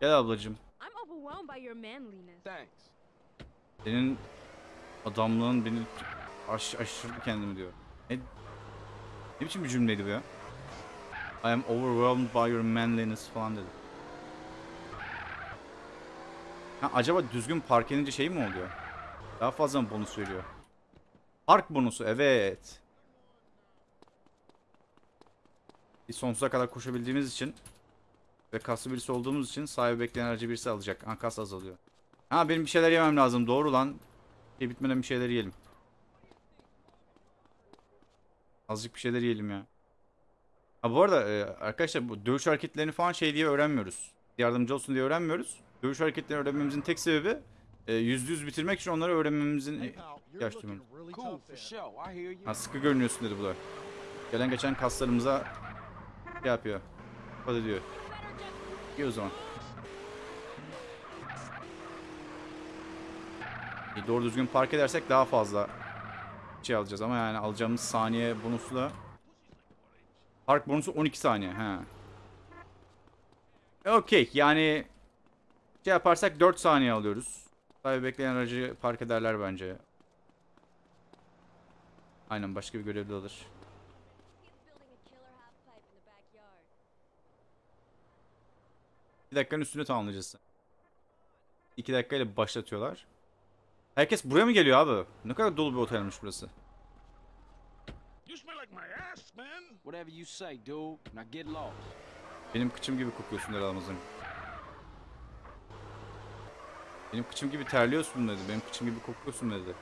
Gel ablacım. Senin adamlığın beni aş aşırdı kendimi diyor. Ne, ne biçim bir cümleydi bu ya? I am overwhelmed by your manliness falan dedi. Ha, acaba düzgün park edince şey mi oluyor? Daha fazla mı bonus veriyor? Park bonusu evet. Biz sonsuza kadar koşabildiğimiz için ve kaslı birisi olduğumuz için sahibi bekleyen aracı birisi alacak. Ha kas azalıyor. Ha benim bir şeyler yemem lazım. Doğru lan. Şey bitmeden bir şeyler yiyelim. Azıcık bir şeyler yiyelim ya. Ha bu arada e, arkadaşlar bu dövüş hareketlerini falan şey diye öğrenmiyoruz. Yardımcı olsun diye öğrenmiyoruz. Dövüş hareketlerini öğrenmemizin tek sebebi e, yüzde yüz bitirmek için onları öğrenmemizin e, ihtiyaç duyuyoruz. Ha sıkı görünüyorsun dedi bu da. Gelen geçen kaslarımıza şey yapıyor. Hadi diyor. İyi o zaman. İyi, doğru düzgün park edersek daha fazla şey alacağız ama yani alacağımız saniye bonusu da park bonusu 12 saniye. He. E, Okey yani şey yaparsak 4 saniye alıyoruz. Tabii bekleyen aracı park ederler bence. Aynen başka bir görevli alır. Bir dakikanın üstünde tamamlayacağız. 2 dakikayla başlatıyorlar. Herkes buraya mı geliyor abi? Ne kadar dolu bir otelmiş burası. You smell like my ass, man. Whatever you say, dude. Now get lost. Benim kıçım gibi kokuyorsun Ramazan. Benim kıçım gibi terliyorsun dedi. Benim kıçım gibi kokuyorsun dedi.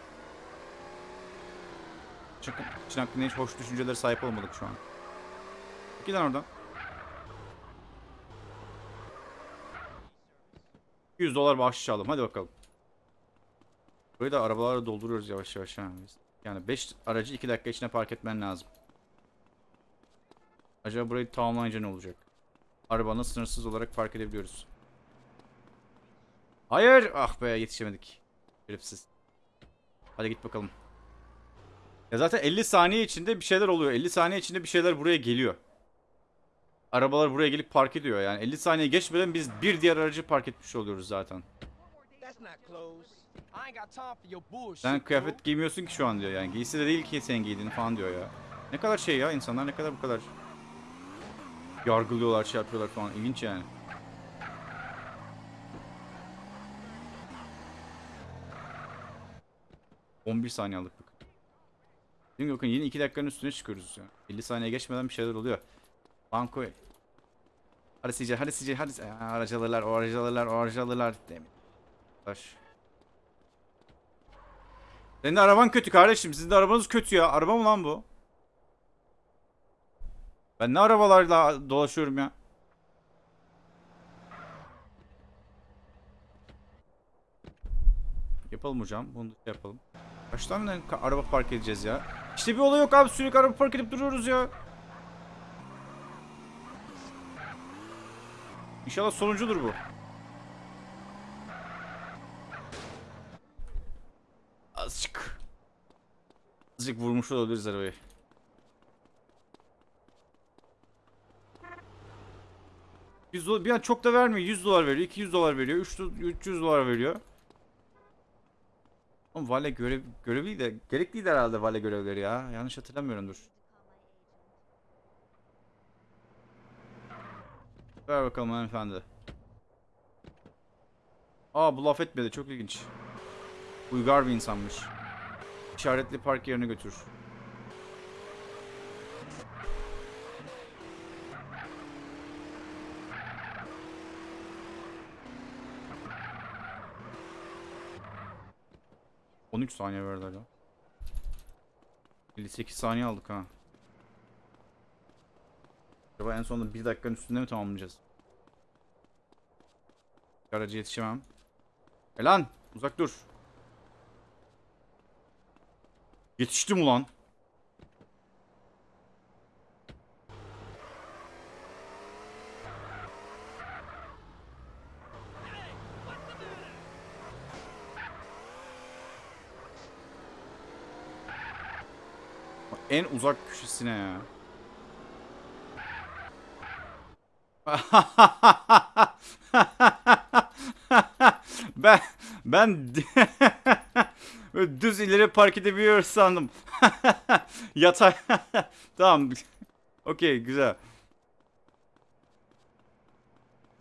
Çünkü için hakkında hiç hoş düşüncelere sahip olmadık şu an. Gidin oradan. 100 dolar bahşiş aldım. Hadi bakalım. Burayı da arabalarla dolduruyoruz yavaş yavaş. Biz. Yani 5 aracı 2 dakika içinde park etmen lazım. Acaba burayı tamamlayınca ne olacak? Arabanı sınırsız olarak park edebiliyoruz. Hayır! Ah be yetişemedik. Şerefsiz. Hadi git bakalım. Ya zaten 50 saniye içinde bir şeyler oluyor. 50 saniye içinde bir şeyler buraya geliyor. Arabalar buraya gelip park ediyor yani. 50 saniye geçmeden biz bir diğer aracı park etmiş oluyoruz zaten. Sen kıyafet giymiyorsun ki şu an diyor yani. Giysi de değil ki senin giydiğin falan diyor ya. Ne kadar şey ya insanlar ne kadar bu kadar yargılıyorlar şey yapıyorlar falan. İlginç yani. ...11 saniye aldık bakın. Bakın yine 2 dakikanın üstüne çıkıyoruz ya. 50 saniye geçmeden bir şeyler oluyor. Banko. Hadi CJ, hadi CJ, hadi. Aracı alırlar, o aracı alırlar, o aracı alırlar. Demin. Baş. Senin de araban kötü kardeşim. Sizin de arabanız kötü ya. Araba mı lan bu? Ben ne arabalarla dolaşıyorum ya? Yapalım hocam. Bunu da yapalım. Kaç tane araba park edeceğiz ya? İşte bir olay yok abi. Sürekli araba park edip duruyoruz ya. İnşallah sonuncudur bu. Azıcık. Azıcık vurmuş olabiliriz arabayı. Yüz dolar, bir an çok da vermiyor. 100 dolar veriyor, 200 dolar veriyor, 3 300 dolar veriyor. Oğlum vale görev görevi de gerekliydi herhalde vale görevleri ya. Yanlış hatırlamıyorum dur. Ver bakalım hanımefendi. Aa bu laf etmedi. Çok ilginç. Uygar bir insanmış. İşaretli park yerine götür. ...13 saniye verdiler ya. 58 saniye aldık ha. Acaba en sonunda 1 dakikanın üstünde mi tamamlayacağız? Aracı yetişemem. E lan uzak dur. Yetiştim ulan. En uzak köşesine ya. ben ben düz ileri park edebiliyoruz sandım. Yatay. tamam. Okey güzel.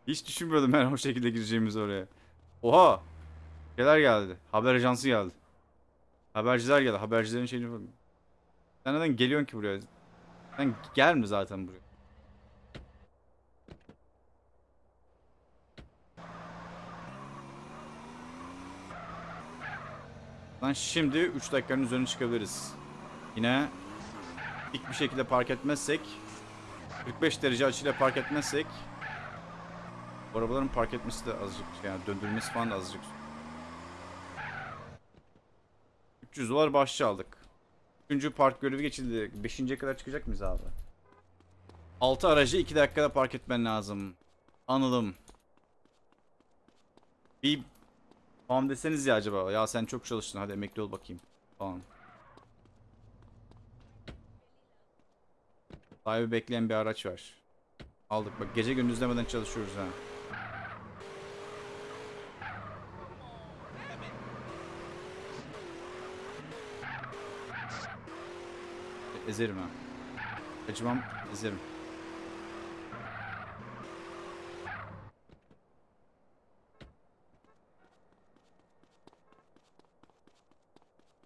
Hiç düşünmüyordum ben o şekilde gireceğimizi oraya. Oha. Şeyler geldi. Haber ajansı geldi. Haberciler geldi. Habercilerin şeyini... Sen neden geliyorsun ki buraya? Sen gelme zaten buraya. Lan şimdi 3 dakikanın üzerine çıkabiliriz. Yine dik bir şekilde park etmezsek 45 derece açıyla park etmezsek arabaların park etmesi de azıcık yani döndürmesi falan da azıcık 300 dolar bahşiş aldık. 3. park görevi geçildi. 5.ye kadar çıkacak mıyız abi? 6 aracı 2 dakikada park etmen lazım. Anladım. Bir Tamam deseniz ya acaba. Ya sen çok çalıştın hadi emekli ol bakayım. Falan. Sahibi bekleyen bir araç var. Aldık bak gece gündüz demeden çalışıyoruz ha. Ezerim ha. Acımam ezerim.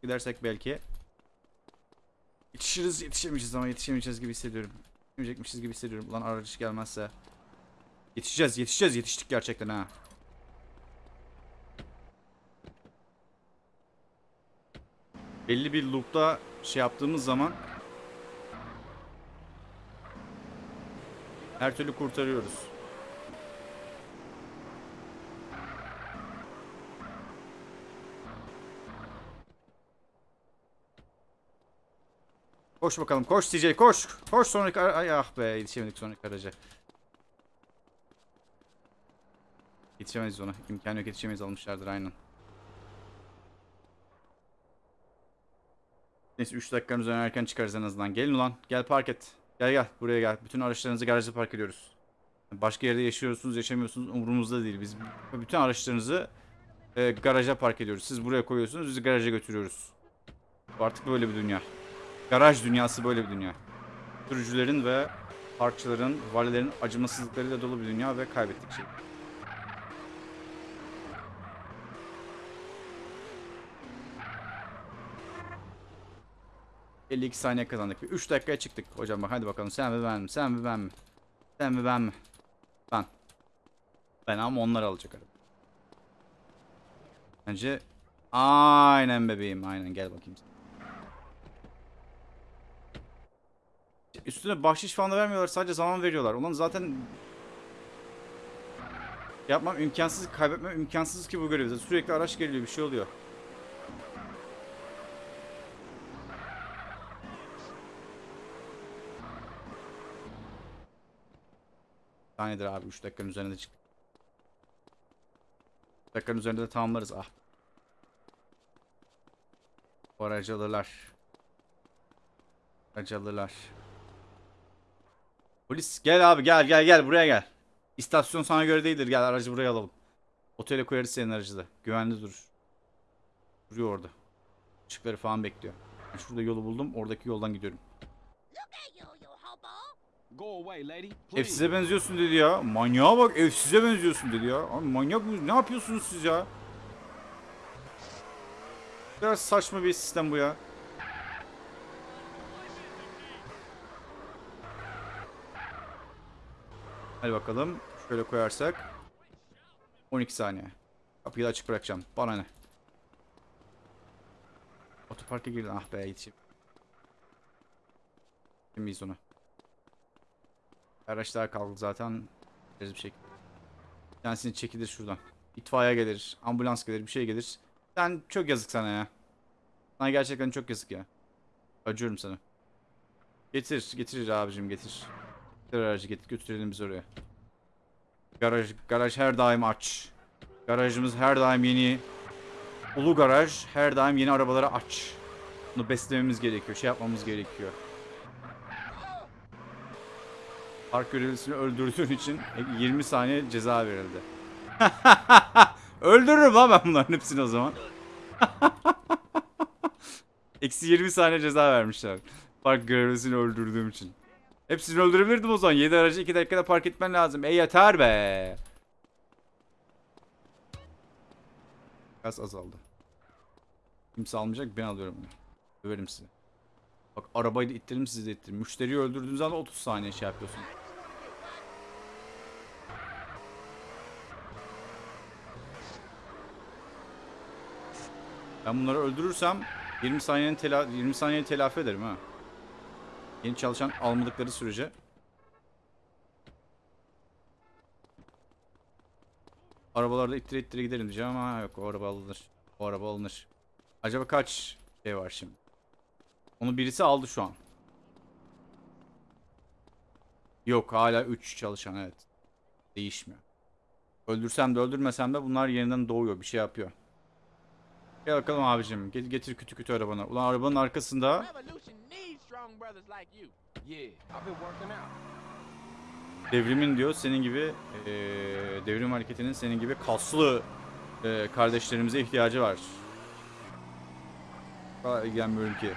Gidersek belki. Yetişiriz yetişemeyeceğiz ama yetişemeyeceğiz gibi hissediyorum. Yetişemeyecekmişiz gibi hissediyorum. Ulan araç gelmezse. Yetişeceğiz yetişeceğiz yetiştik gerçekten ha. Belli bir loop'ta şey yaptığımız zaman her türlü kurtarıyoruz. Koş bakalım koş CJ koş. Koş sonraki ara- Ay ah be yetişemedik sonraki araca. Yetişemeyiz ona. İmkanı yok yetişemeyiz almışlardır aynen. Neyse 3 dakikanın üzerine erken çıkarız en azından. Gelin ulan gel park et. Gel gel buraya gel. Bütün araçlarınızı garajda park ediyoruz. Başka yerde yaşıyorsunuz yaşamıyorsunuz umurumuzda değil. Biz bütün araçlarınızı e, garaja park ediyoruz. Siz buraya koyuyorsunuz biz garaja götürüyoruz. Artık böyle bir dünya. Garaj dünyası böyle bir dünya. Sürücülerin ve parkçıların, valilerin acımasızlıklarıyla dolu bir dünya ve kaybettik şey. ...52 saniye kazandık. 3 dakikaya çıktık hocam bak hadi bakalım sen mi ben mi sen mi ben mi sen mi ben mi ben ben ama onlar alacak araba bence aynen bebeğim aynen gel bakayım Üstüne bahşiş falan da vermiyorlar. Sadece zaman veriyorlar. Ulan zaten yapmam imkansız, kaybetmem imkansız ki bu görevde. Sürekli araç geliyor, bir şey oluyor. Saniyedir abi 3 dakikanın üzerinde çık. 3 dakikanın üzerinde de tamamlarız. Ah. Bu aracı alırlar. Aracı alırlar. Polis gel abi gel gel gel buraya gel. İstasyon sana göre değildir gel aracı buraya alalım. Otele koyarız senin aracı da. Güvenli dur. Duruyor orada. Işıkları falan bekliyor. Şurada yolu buldum oradaki yoldan gidiyorum. Evsize benziyorsun dedi ya. Manyağa bak evsize benziyorsun dedi ya. Abi manyak mı? Ne yapıyorsunuz siz ya? Biraz saçma bir sistem bu ya. Hadi bakalım. Şöyle koyarsak. 12 saniye. Kapıyı da açık bırakacağım. Bana ne? Otoparka girdin. Ah be yetişeyim. Miyiz onu? Araçlar kaldı zaten. Bir şekilde. Bir tanesini çekilir şuradan. İtfaiye gelir, ambulans gelir, bir şey gelir. Sen çok yazık sana ya. Sana gerçekten çok yazık ya. Acıyorum sana. Getir, getir abicim getir. Getir aracı getir, götürelim biz oraya. Garaj, garaj her daim aç. Garajımız her daim yeni. Ulu garaj her daim yeni arabalara aç. Bunu beslememiz gerekiyor, şey yapmamız gerekiyor. Park görevlisini öldürdüğün için 20 saniye ceza verildi. Öldürürüm ha ben bunların hepsini o zaman. Eksi 20 saniye ceza vermişler. Park görevlisini öldürdüğüm için. Hepsini öldürebilirdim o zaman. 7 aracı 2 dakikada park etmen lazım. E yeter be. Gaz azaldı. Kimse almayacak ben alıyorum. Döverim sizi. Bak arabayı da ittirim sizi de ittirim. Müşteriyi öldürdüğünüz anda 30 saniye şey yapıyorsun. Ben bunları öldürürsem 20 saniyenin tela 20 saniyeyi telafi ederim ha. Yeni çalışan almadıkları sürece. Arabalarda ittire ittire gidelim diyeceğim ama yok o araba alınır. O araba alınır. Acaba kaç şey var şimdi? Onu birisi aldı şu an. Yok hala 3 çalışan evet. Değişmiyor. Öldürsem de öldürmesem de bunlar yeniden doğuyor bir şey yapıyor. Gel bakalım abicim. Get- Getir kütü kütü arabana. Ulan arabanın arkasında devrimin diyor senin gibi eee, devrim hareketinin senin gibi kaslı eee, kardeşlerimize ihtiyacı var. Daha ilgilenmiyorum ki.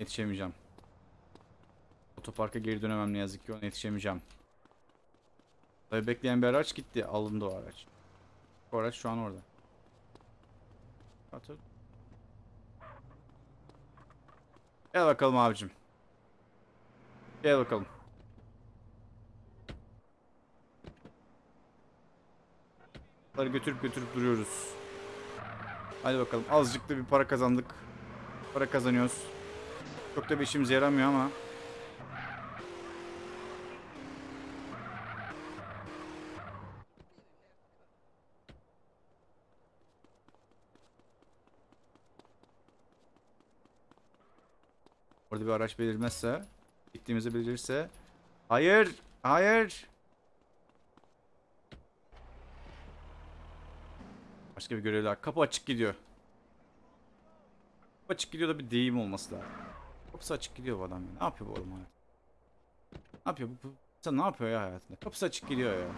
Yetişemeyeceğim. Otoparka geri dönemem ne yazık ki ona yetişemeyeceğim. Tabii bekleyen bir araç gitti. Alındı o araç. O araç şu an orada. Atıl. Gel bakalım abicim. Gel bakalım. Bunları götürüp götürüp duruyoruz. Hadi bakalım. Azıcık da bir para kazandık. Para kazanıyoruz. Çok da bir işimize yaramıyor ama. Orada bir araç belirmezse, gittiğimizi bildirirse. Hayır, hayır. Başka bir görev daha. Kapı açık gidiyor. Kapı açık gidiyor da bir deyim olması lazım. Kapısı açık gidiyor bu adam ya. Ne yapıyor bu adam? Ne yapıyor bu? bu sen ne yapıyor ya hayatında? Kapısı açık gidiyor ya.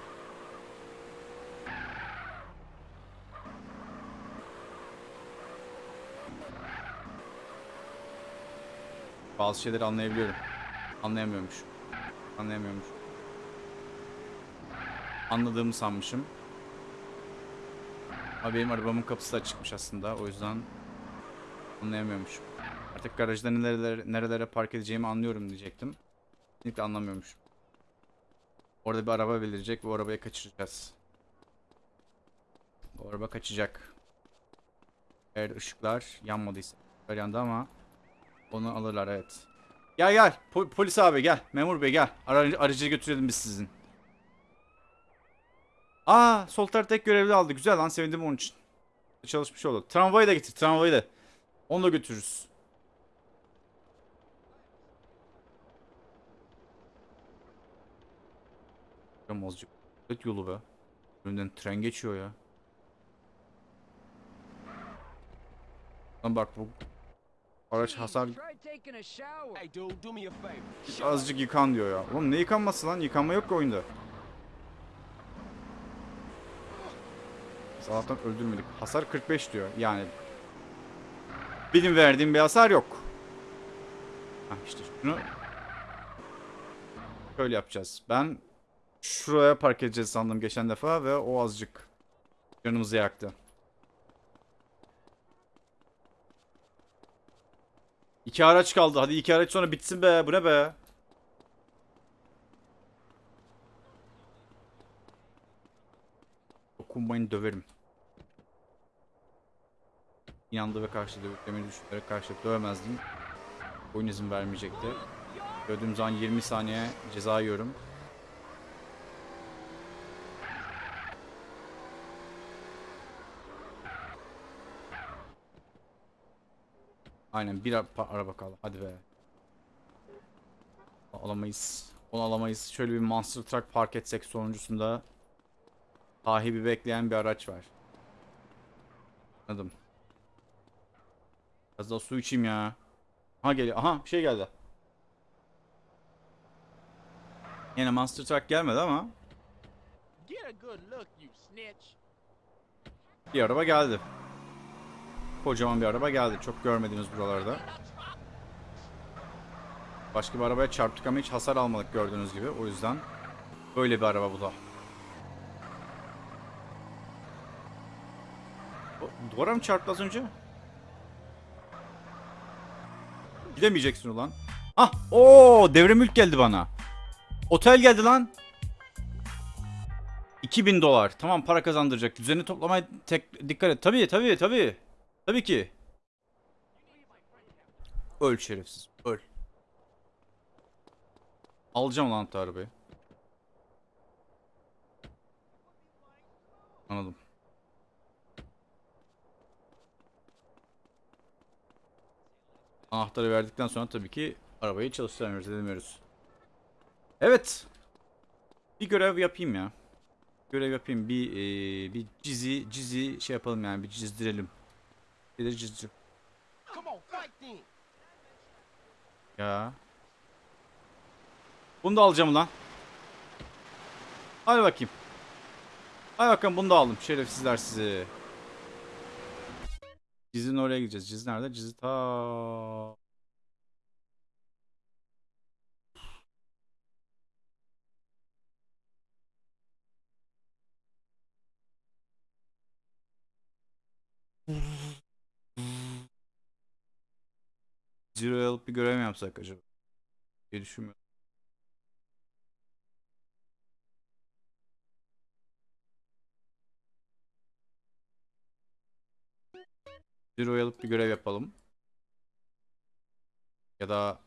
Bazı şeyleri anlayabiliyorum. Anlayamıyormuş. Anlayamıyormuş. Anladığımı sanmışım. Ama benim arabamın kapısı da açıkmış aslında. O yüzden anlayamıyormuşum. Artık garajda nerelere, nerelere park edeceğimi anlıyorum diyecektim. Kesinlikle anlamıyormuşum. Orada bir araba belirecek ve o arabayı kaçıracağız. Bu araba kaçacak. Eğer ışıklar yanmadıysa. Işıklar yandı ama onu alırlar evet. Gel gel. Po- polis abi gel. Memur bey gel. Aracı, aracı götürelim biz sizin. Aa sol tek görevli aldı. Güzel lan sevindim onun için. Çalışmış oldu. Tramvayı da getir. Tramvayı da. Onu da götürürüz. Azıcık. Evet yolu be. Önünden tren geçiyor ya. Lan bak bu araç hasar azıcık yıkan diyor ya. Oğlum ne yıkanması lan? Yıkanma yok ki oyunda. Allah'tan öldürmedik. Hasar 45 diyor. Yani benim verdiğim bir hasar yok. Ha işte şunu şöyle yapacağız. Ben şuraya park edeceğiz sandım geçen defa ve o azıcık canımızı yaktı. İki araç kaldı. Hadi iki araç sonra bitsin be. Bu ne be? Dokunmayın döverim. İnandı ve karşı dövdüklerini düşünerek karşı dövemezdim. Oyun izin vermeyecekti. Dövdüğüm zaman 20 saniye ceza yiyorum. Aynen bir araba kaldı. Hadi be. Alamayız. Onu alamayız. Şöyle bir Monster Truck park etsek sonuncusunda sahibi bekleyen bir araç var. Anladım. Biraz daha su içeyim ya. Aha geliyor. Aha bir şey geldi. Yine Monster Truck gelmedi ama bir araba geldi. Kocaman bir araba geldi. Çok görmediğiniz buralarda. Başka bir arabaya çarptık ama hiç hasar almadık gördüğünüz gibi. O yüzden böyle bir araba bu da. O, Duvara mı çarptı az önce? Gidemeyeceksin ulan. Ah! Oo, devre mülk geldi bana. Otel geldi lan. 2000 dolar. Tamam para kazandıracak. Düzeni toplamaya tek dikkat et. Tabii tabii tabii. Tabii ki. Öl şerefsiz. Öl. Alacağım lan arabayı. Anladım. Anahtarı verdikten sonra tabii ki arabayı çalıştıramıyoruz, edemiyoruz. Evet. Bir görev yapayım ya. Görev yapayım. Bir eee, bir cizi cizi şey yapalım yani bir çizdirelim. Bir de then. Ya. Bunu da alacağım lan. Hadi bakayım. Hadi bakalım bunu da aldım. Şerefsizler sizi. Cizin oraya gideceğiz. Ciz nerede? Cizi ta Zero'ya alıp bir görev mi yapsak acaba? diye düşünmüyorum. Zero'ya alıp bir görev yapalım. Ya da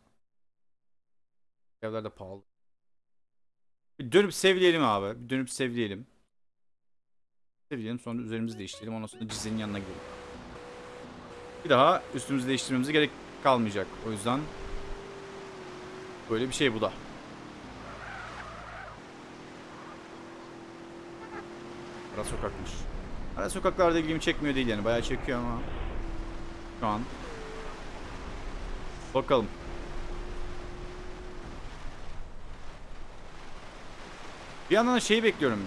Görevler de pahalı. Bir dönüp sevleyelim abi. Bir dönüp sevleyelim. Sevleyelim sonra üzerimizi değiştirelim. Ondan sonra Cize'nin yanına gidelim. Bir daha üstümüzü değiştirmemize gerek kalmayacak. O yüzden böyle bir şey bu da. Ara sokakmış. Ara sokaklarda ilgimi çekmiyor değil yani. Bayağı çekiyor ama şu an bakalım. Bir yandan da şeyi bekliyorum.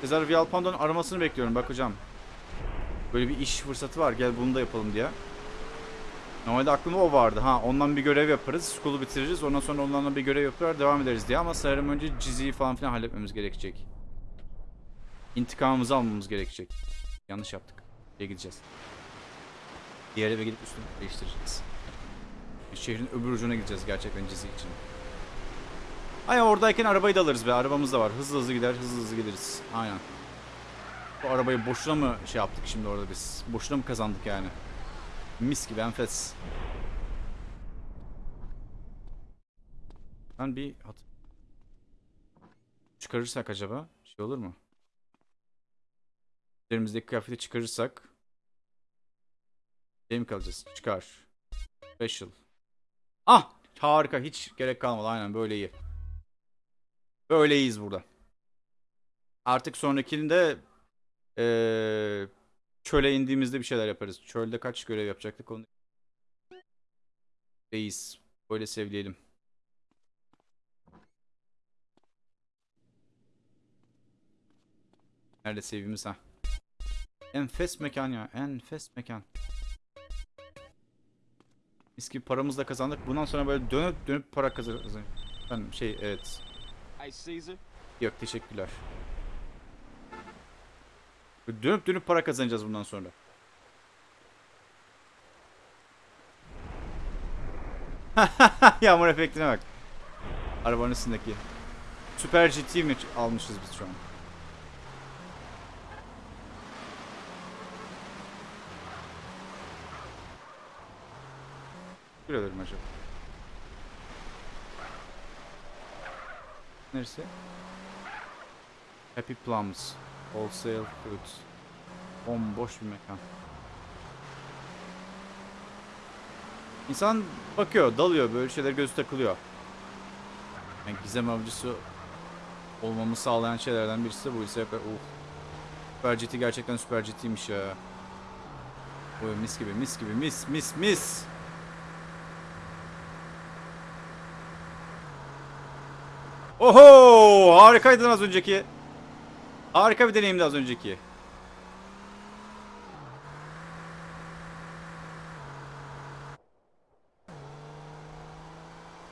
Cesar Vialpando'nun aramasını bekliyorum. Bak hocam. Böyle bir iş fırsatı var. Gel bunu da yapalım diye. Normalde aklımda o vardı. Ha ondan bir görev yaparız. School'u bitiririz. Ondan sonra onlarla bir görev yapar devam ederiz diye. Ama sanırım önce Cizi'yi falan filan halletmemiz gerekecek. İntikamımızı almamız gerekecek. Yanlış yaptık. Şeye gideceğiz. Diğer eve gidip üstünü değiştireceğiz. Şehrin öbür ucuna gideceğiz gerçekten Cizi için. Ay oradayken arabayı da alırız be. Arabamız da var. Hızlı hızlı gider, hızlı hızlı geliriz. Aynen. Bu arabayı boşuna mı şey yaptık şimdi orada biz? Boşuna mı kazandık yani? Mis gibi enfes. Ben bir hat çıkarırsak acaba şey olur mu? Üzerimizdeki kıyafeti çıkarırsak şey mi kalacağız? Çıkar. Special. Ah! Harika. Hiç gerek kalmadı. Aynen böyle iyi. Böyle iyiyiz burada. Artık sonrakinde eee çöle indiğimizde bir şeyler yaparız. Çölde kaç görev yapacaktık onu. Reis. Böyle sevleyelim. Nerede sevgimiz ha? Enfes mekan ya. Enfes mekan. Mis gibi paramızı da kazandık. Bundan sonra böyle dönüp dönüp para kazanırız. Ben şey evet. Yok teşekkürler. Dönüp dönüp para kazanacağız bundan sonra. Yağmur efektine bak. Arabanın üstündeki. Süper GT mi almışız biz şu an? Teşekkür ederim acaba. Neresi? Happy Plums. Wholesale Foods. Bomboş bir mekan. İnsan bakıyor, dalıyor, böyle şeyler gözü takılıyor. Yani gizem avcısı olmamı sağlayan şeylerden birisi de bu ise uh. Süper GT gerçekten Süper GT'ymiş ya. Oy mis gibi mis gibi mis mis mis. Oho! Harikaydın az önceki. Harika bir deneyimdi az önceki.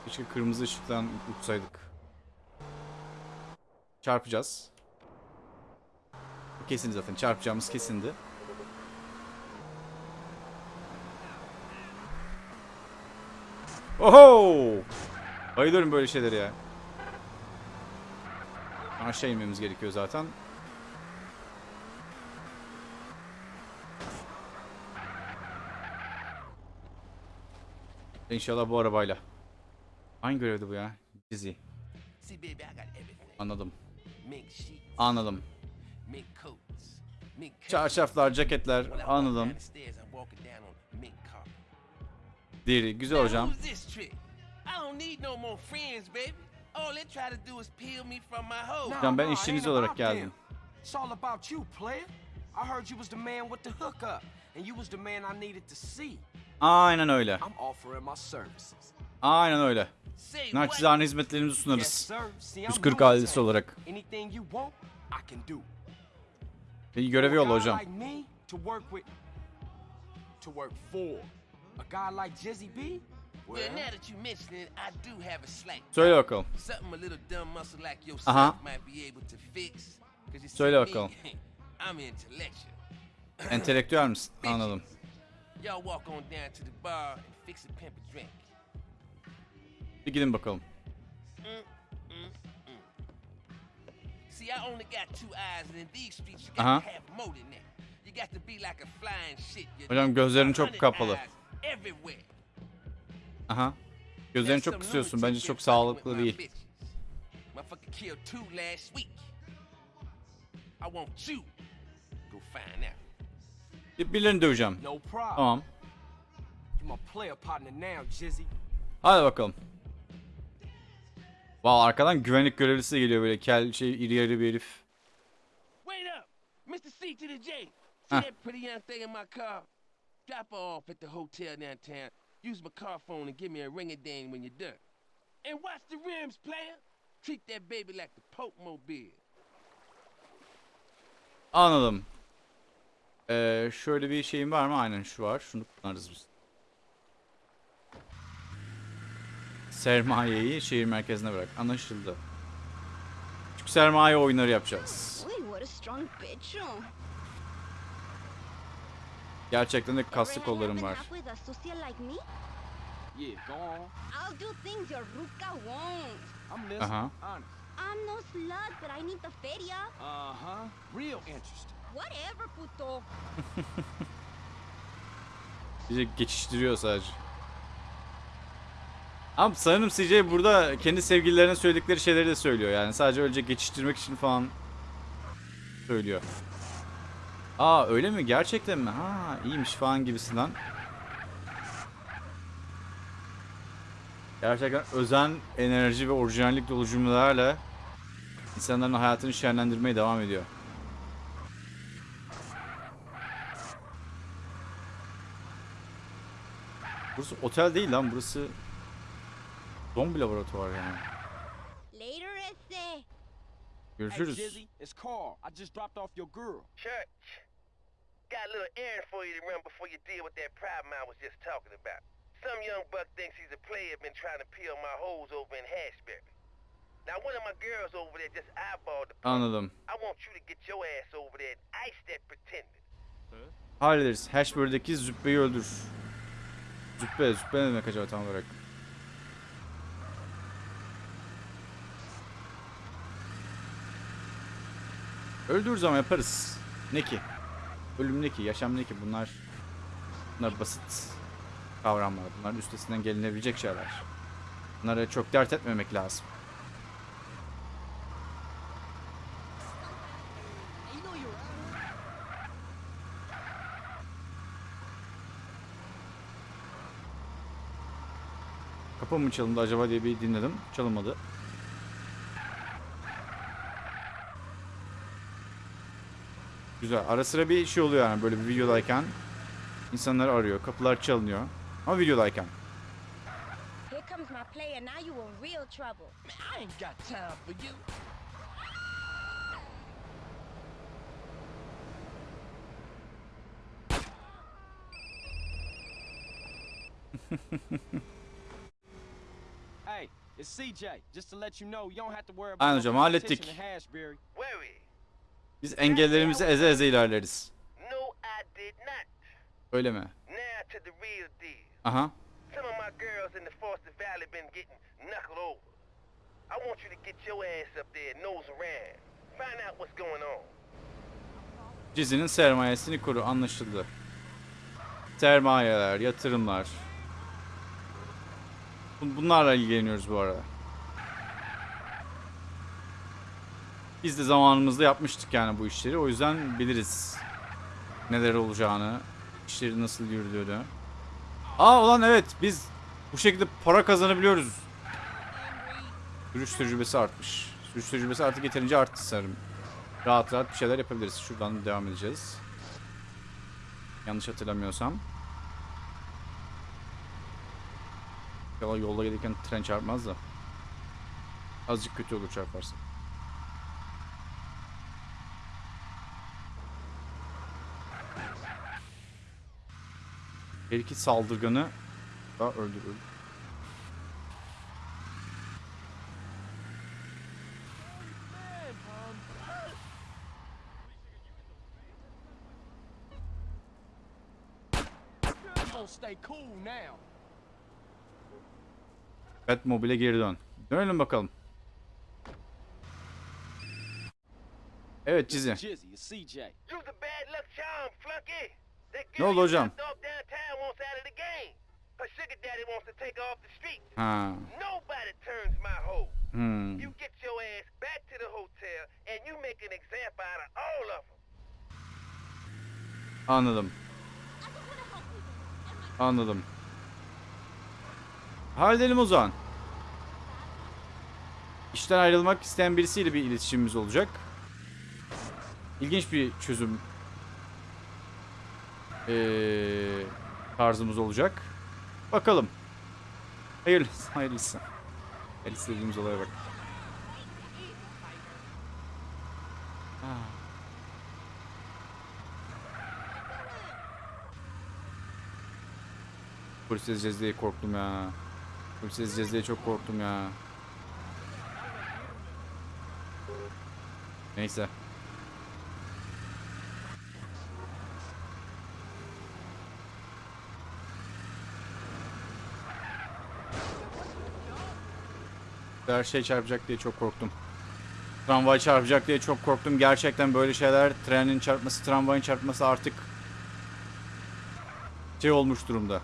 Keşke kırmızı ışıktan uçsaydık. Çarpacağız. Kesin zaten. Çarpacağımız kesindi. Oho! Bayılıyorum böyle şeylere ya. Aşağı inmemiz gerekiyor zaten. İnşallah bu arabayla. Hangi görevdi bu ya? Dizi. Anladım. Anladım. Çarşaflar, ceketler. Anladım. Deri. Güzel hocam. Hocam ben işçiniz olarak geldim. I heard you was the man with the hookup, and you was the man I needed to see. Aynen öyle. Aynen öyle. Naçizane hizmetlerimizi sunarız. sir. See, I'm 140 new in ailesi olarak. Anything you want, I can do. Bir görevi yolla hocam. Söyle bakalım. Something a little dumb muscle like yourself might be able to fix. 'Cause you see Söyle bakalım. Entelektüel misin? Anladım. Y'all walk on down to the bar and fix a pimp a drink. Bir gidin bakalım. See, I only got two eyes, and in these streets, you got to have more than that. You got to be like a flying shit. Hocam gözlerin çok kapalı. Aha. Gözlerini çok kısıyorsun. Bence çok sağlıklı değil. I want you. Go find out. Bir- Birilerini döveceğim. Tamam. Hadi bakalım. Valla arkadan güvenlik görevlisi de geliyor böyle kel şey iri yarı bir herif. Wait up! Mr. C to the J. See Huh. that pretty young thing in my car? Drop her off at the hotel downtown. Use my car phone and give me a ring a ding when you're done. And watch the rims, player. Treat that baby like the Pope Mobile. Anladım. Ee, şöyle bir şeyim var mı? Aynen şu var. Şunu kullanırız biz. Sermayeyi şehir merkezine bırak. Anlaşıldı. Küçük sermaye oyunları yapacağız. Gerçekten de kaslı kollarım var. nap with a sucia like me? Yeah, go on. I'll do things your ruca won't. I'm listening. Uh-huh. I'm no slut, but I need the feria. Uh-huh. Real interesting. Whatever, puto. Bize geçiştiriyor sadece. Ama sanırım CJ burada kendi sevgililerine söyledikleri şeyleri de söylüyor. Yani sadece öylece geçiştirmek için falan söylüyor. Aa öyle mi? Gerçekten mi? Ha iyiymiş falan gibisinden. Gerçekten özen, enerji ve orijinallik dolu cümlelerle insanların hayatını şenlendirmeye devam ediyor. Burası otel değil lan burası zombi laboratuvar yani. Later, ese. Hey, Görüşürüz. Jizzy, it's Carl. I just dropped off your girl. Church. Got a little errand for you to run before you deal with that problem I was just talking about. Some young buck thinks he's a player been trying to peel my holes over in Hashberry. Now one of my girls over there just eyeballed the. Anladım. I want you to get your ass over there and ice that pretender. Hallederiz. Hashbury'deki züppeyi öldür. Züppe, züppe ne demek acaba tam olarak? Öldürürüz ama yaparız. Ne ki? Ölüm ne ki? Yaşam ne ki? Bunlar bunlar basit kavramlar. Bunların üstesinden gelinebilecek şeyler. Bunlara çok dert etmemek lazım. Kapı mı çalındı acaba diye bir dinledim. Çalınmadı. Güzel. Ara sıra bir şey oluyor yani böyle bir videodayken. insanlar arıyor. Kapılar çalınıyor. Ama videodayken. Aynen about hocam, hallettik. competition in Hashberry. Worry? Biz engellerimizi eze eze ilerleriz. Öyle mi? Aha. Some of my girls in the Foster Valley been getting knuckled over. I want you to get your ass up there, nose around. Find out what's going on. Dizinin sermayesini koru. Anlaşıldı. Sermayeler, yatırımlar. Bun- Bunlarla ilgileniyoruz bu arada. Biz de zamanımızda yapmıştık yani bu işleri. O yüzden biliriz neler olacağını, işlerin nasıl yürüdüğünü. Aa ulan evet biz bu şekilde para kazanabiliyoruz. Sürüş tecrübesi artmış. Sürüş tecrübesi artık yeterince arttı sanırım. Rahat rahat bir şeyler yapabiliriz. Şuradan devam edeceğiz. Yanlış hatırlamıyorsam. İnşallah yolda gelirken tren çarpmaz da. Azıcık kötü olur çarparsa. Belki saldırganı da gonna stay cool now. Batmobile'e geri dön. Dönelim bakalım. Evet Cizi. Jizzy, it's CJ. Use the bad luck charm, flunky. That Ne oldu hocam? knocked off downtown wants out of the game. Her sugar daddy wants to take her off the street. Ha. Nobody turns my hoe. Hmm. You get your ass back to the hotel and you make an example out of all of them. Anladım. Anladım. Halledelim o zaman. İşten ayrılmak isteyen birisiyle bir iletişimimiz olacak. İlginç bir çözüm ee, tarzımız olacak. Bakalım. Hayırlısı, hayırlısı. Her istediğimiz olaya bak. Ah. Polis ezeceğiz diye korktum ya. Polis ezeceğiz diye çok korktum ya. Neyse. Her şey çarpacak diye çok korktum. Tramvay çarpacak diye çok korktum. Gerçekten böyle şeyler trenin çarpması, tramvayın çarpması artık şey olmuş durumda.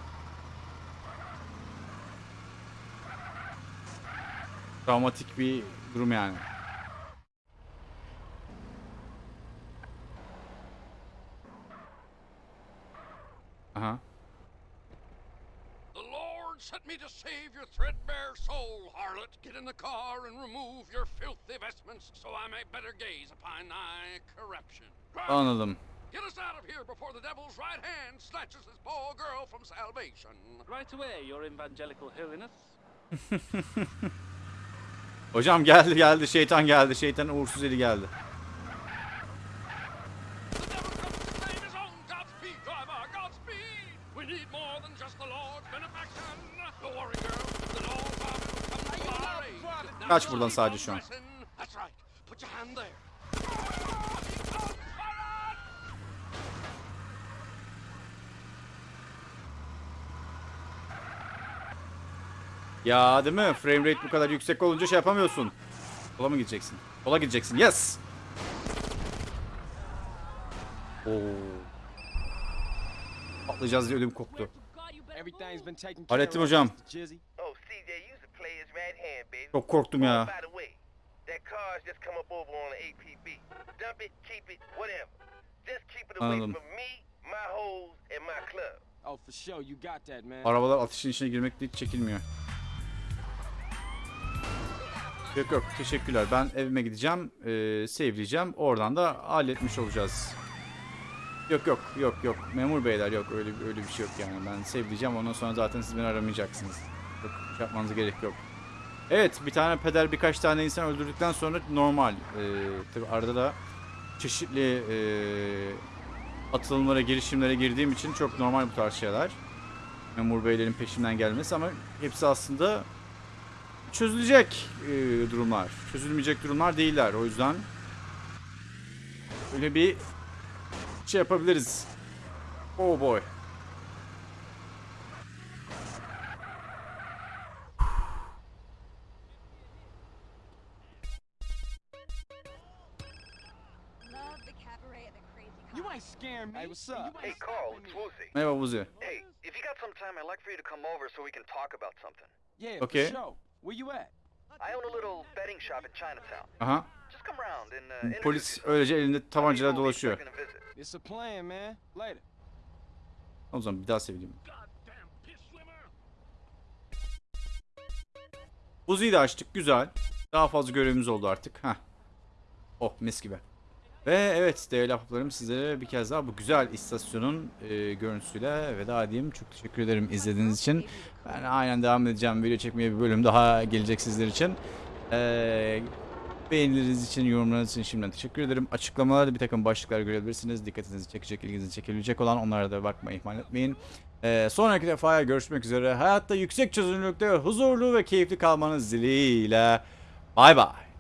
Travmatik bir durum yani. Aha. The Lord sent me to save your threadbare soul, harlot. Get in the car and remove your filthy vestments, so I may better gaze upon thy corruption. Run! Anladım. Get us out of here before the devil's right hand snatches this poor girl from salvation. Right away, your evangelical holiness. Hocam geldi geldi şeytan geldi. Şeytan uğursuz eli geldi. Kaç buradan sadece şu an. Ya değil mi? Frame rate bu kadar yüksek olunca şey yapamıyorsun. Sola mı gideceksin? Sola gideceksin. Yes. Oo. Atlayacağız diye ödüm koptu. Hallettim hocam. Çok korktum ya. Anladım. Oh. Arabalar ateşin içine girmekte hiç çekilmiyor. Yok yok teşekkürler. Ben evime gideceğim. E, save'leyeceğim. Oradan da halletmiş olacağız. Yok yok yok yok. Memur beyler yok. Öyle öyle bir şey yok yani. Ben save'leyeceğim. Ondan sonra zaten siz beni aramayacaksınız. Yok şey gerek yok. Evet bir tane peder birkaç tane insan öldürdükten sonra normal. E, tabi arada da çeşitli e, atılımlara, girişimlere girdiğim için çok normal bu tarz şeyler. Memur beylerin peşinden gelmesi ama hepsi aslında çözülecek e, durumlar. Çözülmeyecek durumlar değiller. O yüzden öyle bir şey yapabiliriz. Oh boy. Hey, what's Hey, Carl, it's. Woozy. Merhaba Buzi. Hey, if you got some time, I'd like for you to come over so we can talk about something. Yeah, Okay. for sure. Where you at? I own a little betting shop in Chinatown. Aha. Just come around and uh, introduce Polis öylece elinde tabancayla dolaşıyor. It's a plan, man. Later. O zaman bir daha seveyim. Goddamn piss slimmer. Buzi'yi de açtık. Güzel. Daha fazla görevimiz oldu artık. Heh. Oh mis gibi. Ve evet değerli ahbaplarım sizlere bir kez daha bu güzel istasyonun e, görüntüsüyle veda edeyim. Çok teşekkür ederim izlediğiniz için. Ben aynen devam edeceğim. Video çekmeye bir bölüm daha gelecek sizler için. E, beğenileriniz için, yorumlarınız için şimdiden teşekkür ederim. Açıklamalarda bir takım başlıklar görebilirsiniz. Dikkatinizi çekecek, ilginizi çekebilecek olan onlara da bakmayı ihmal etmeyin. E, sonraki defaya görüşmek üzere. Hayatta yüksek çözünürlükte huzurlu ve keyifli kalmanız dileğiyle. Bay bay.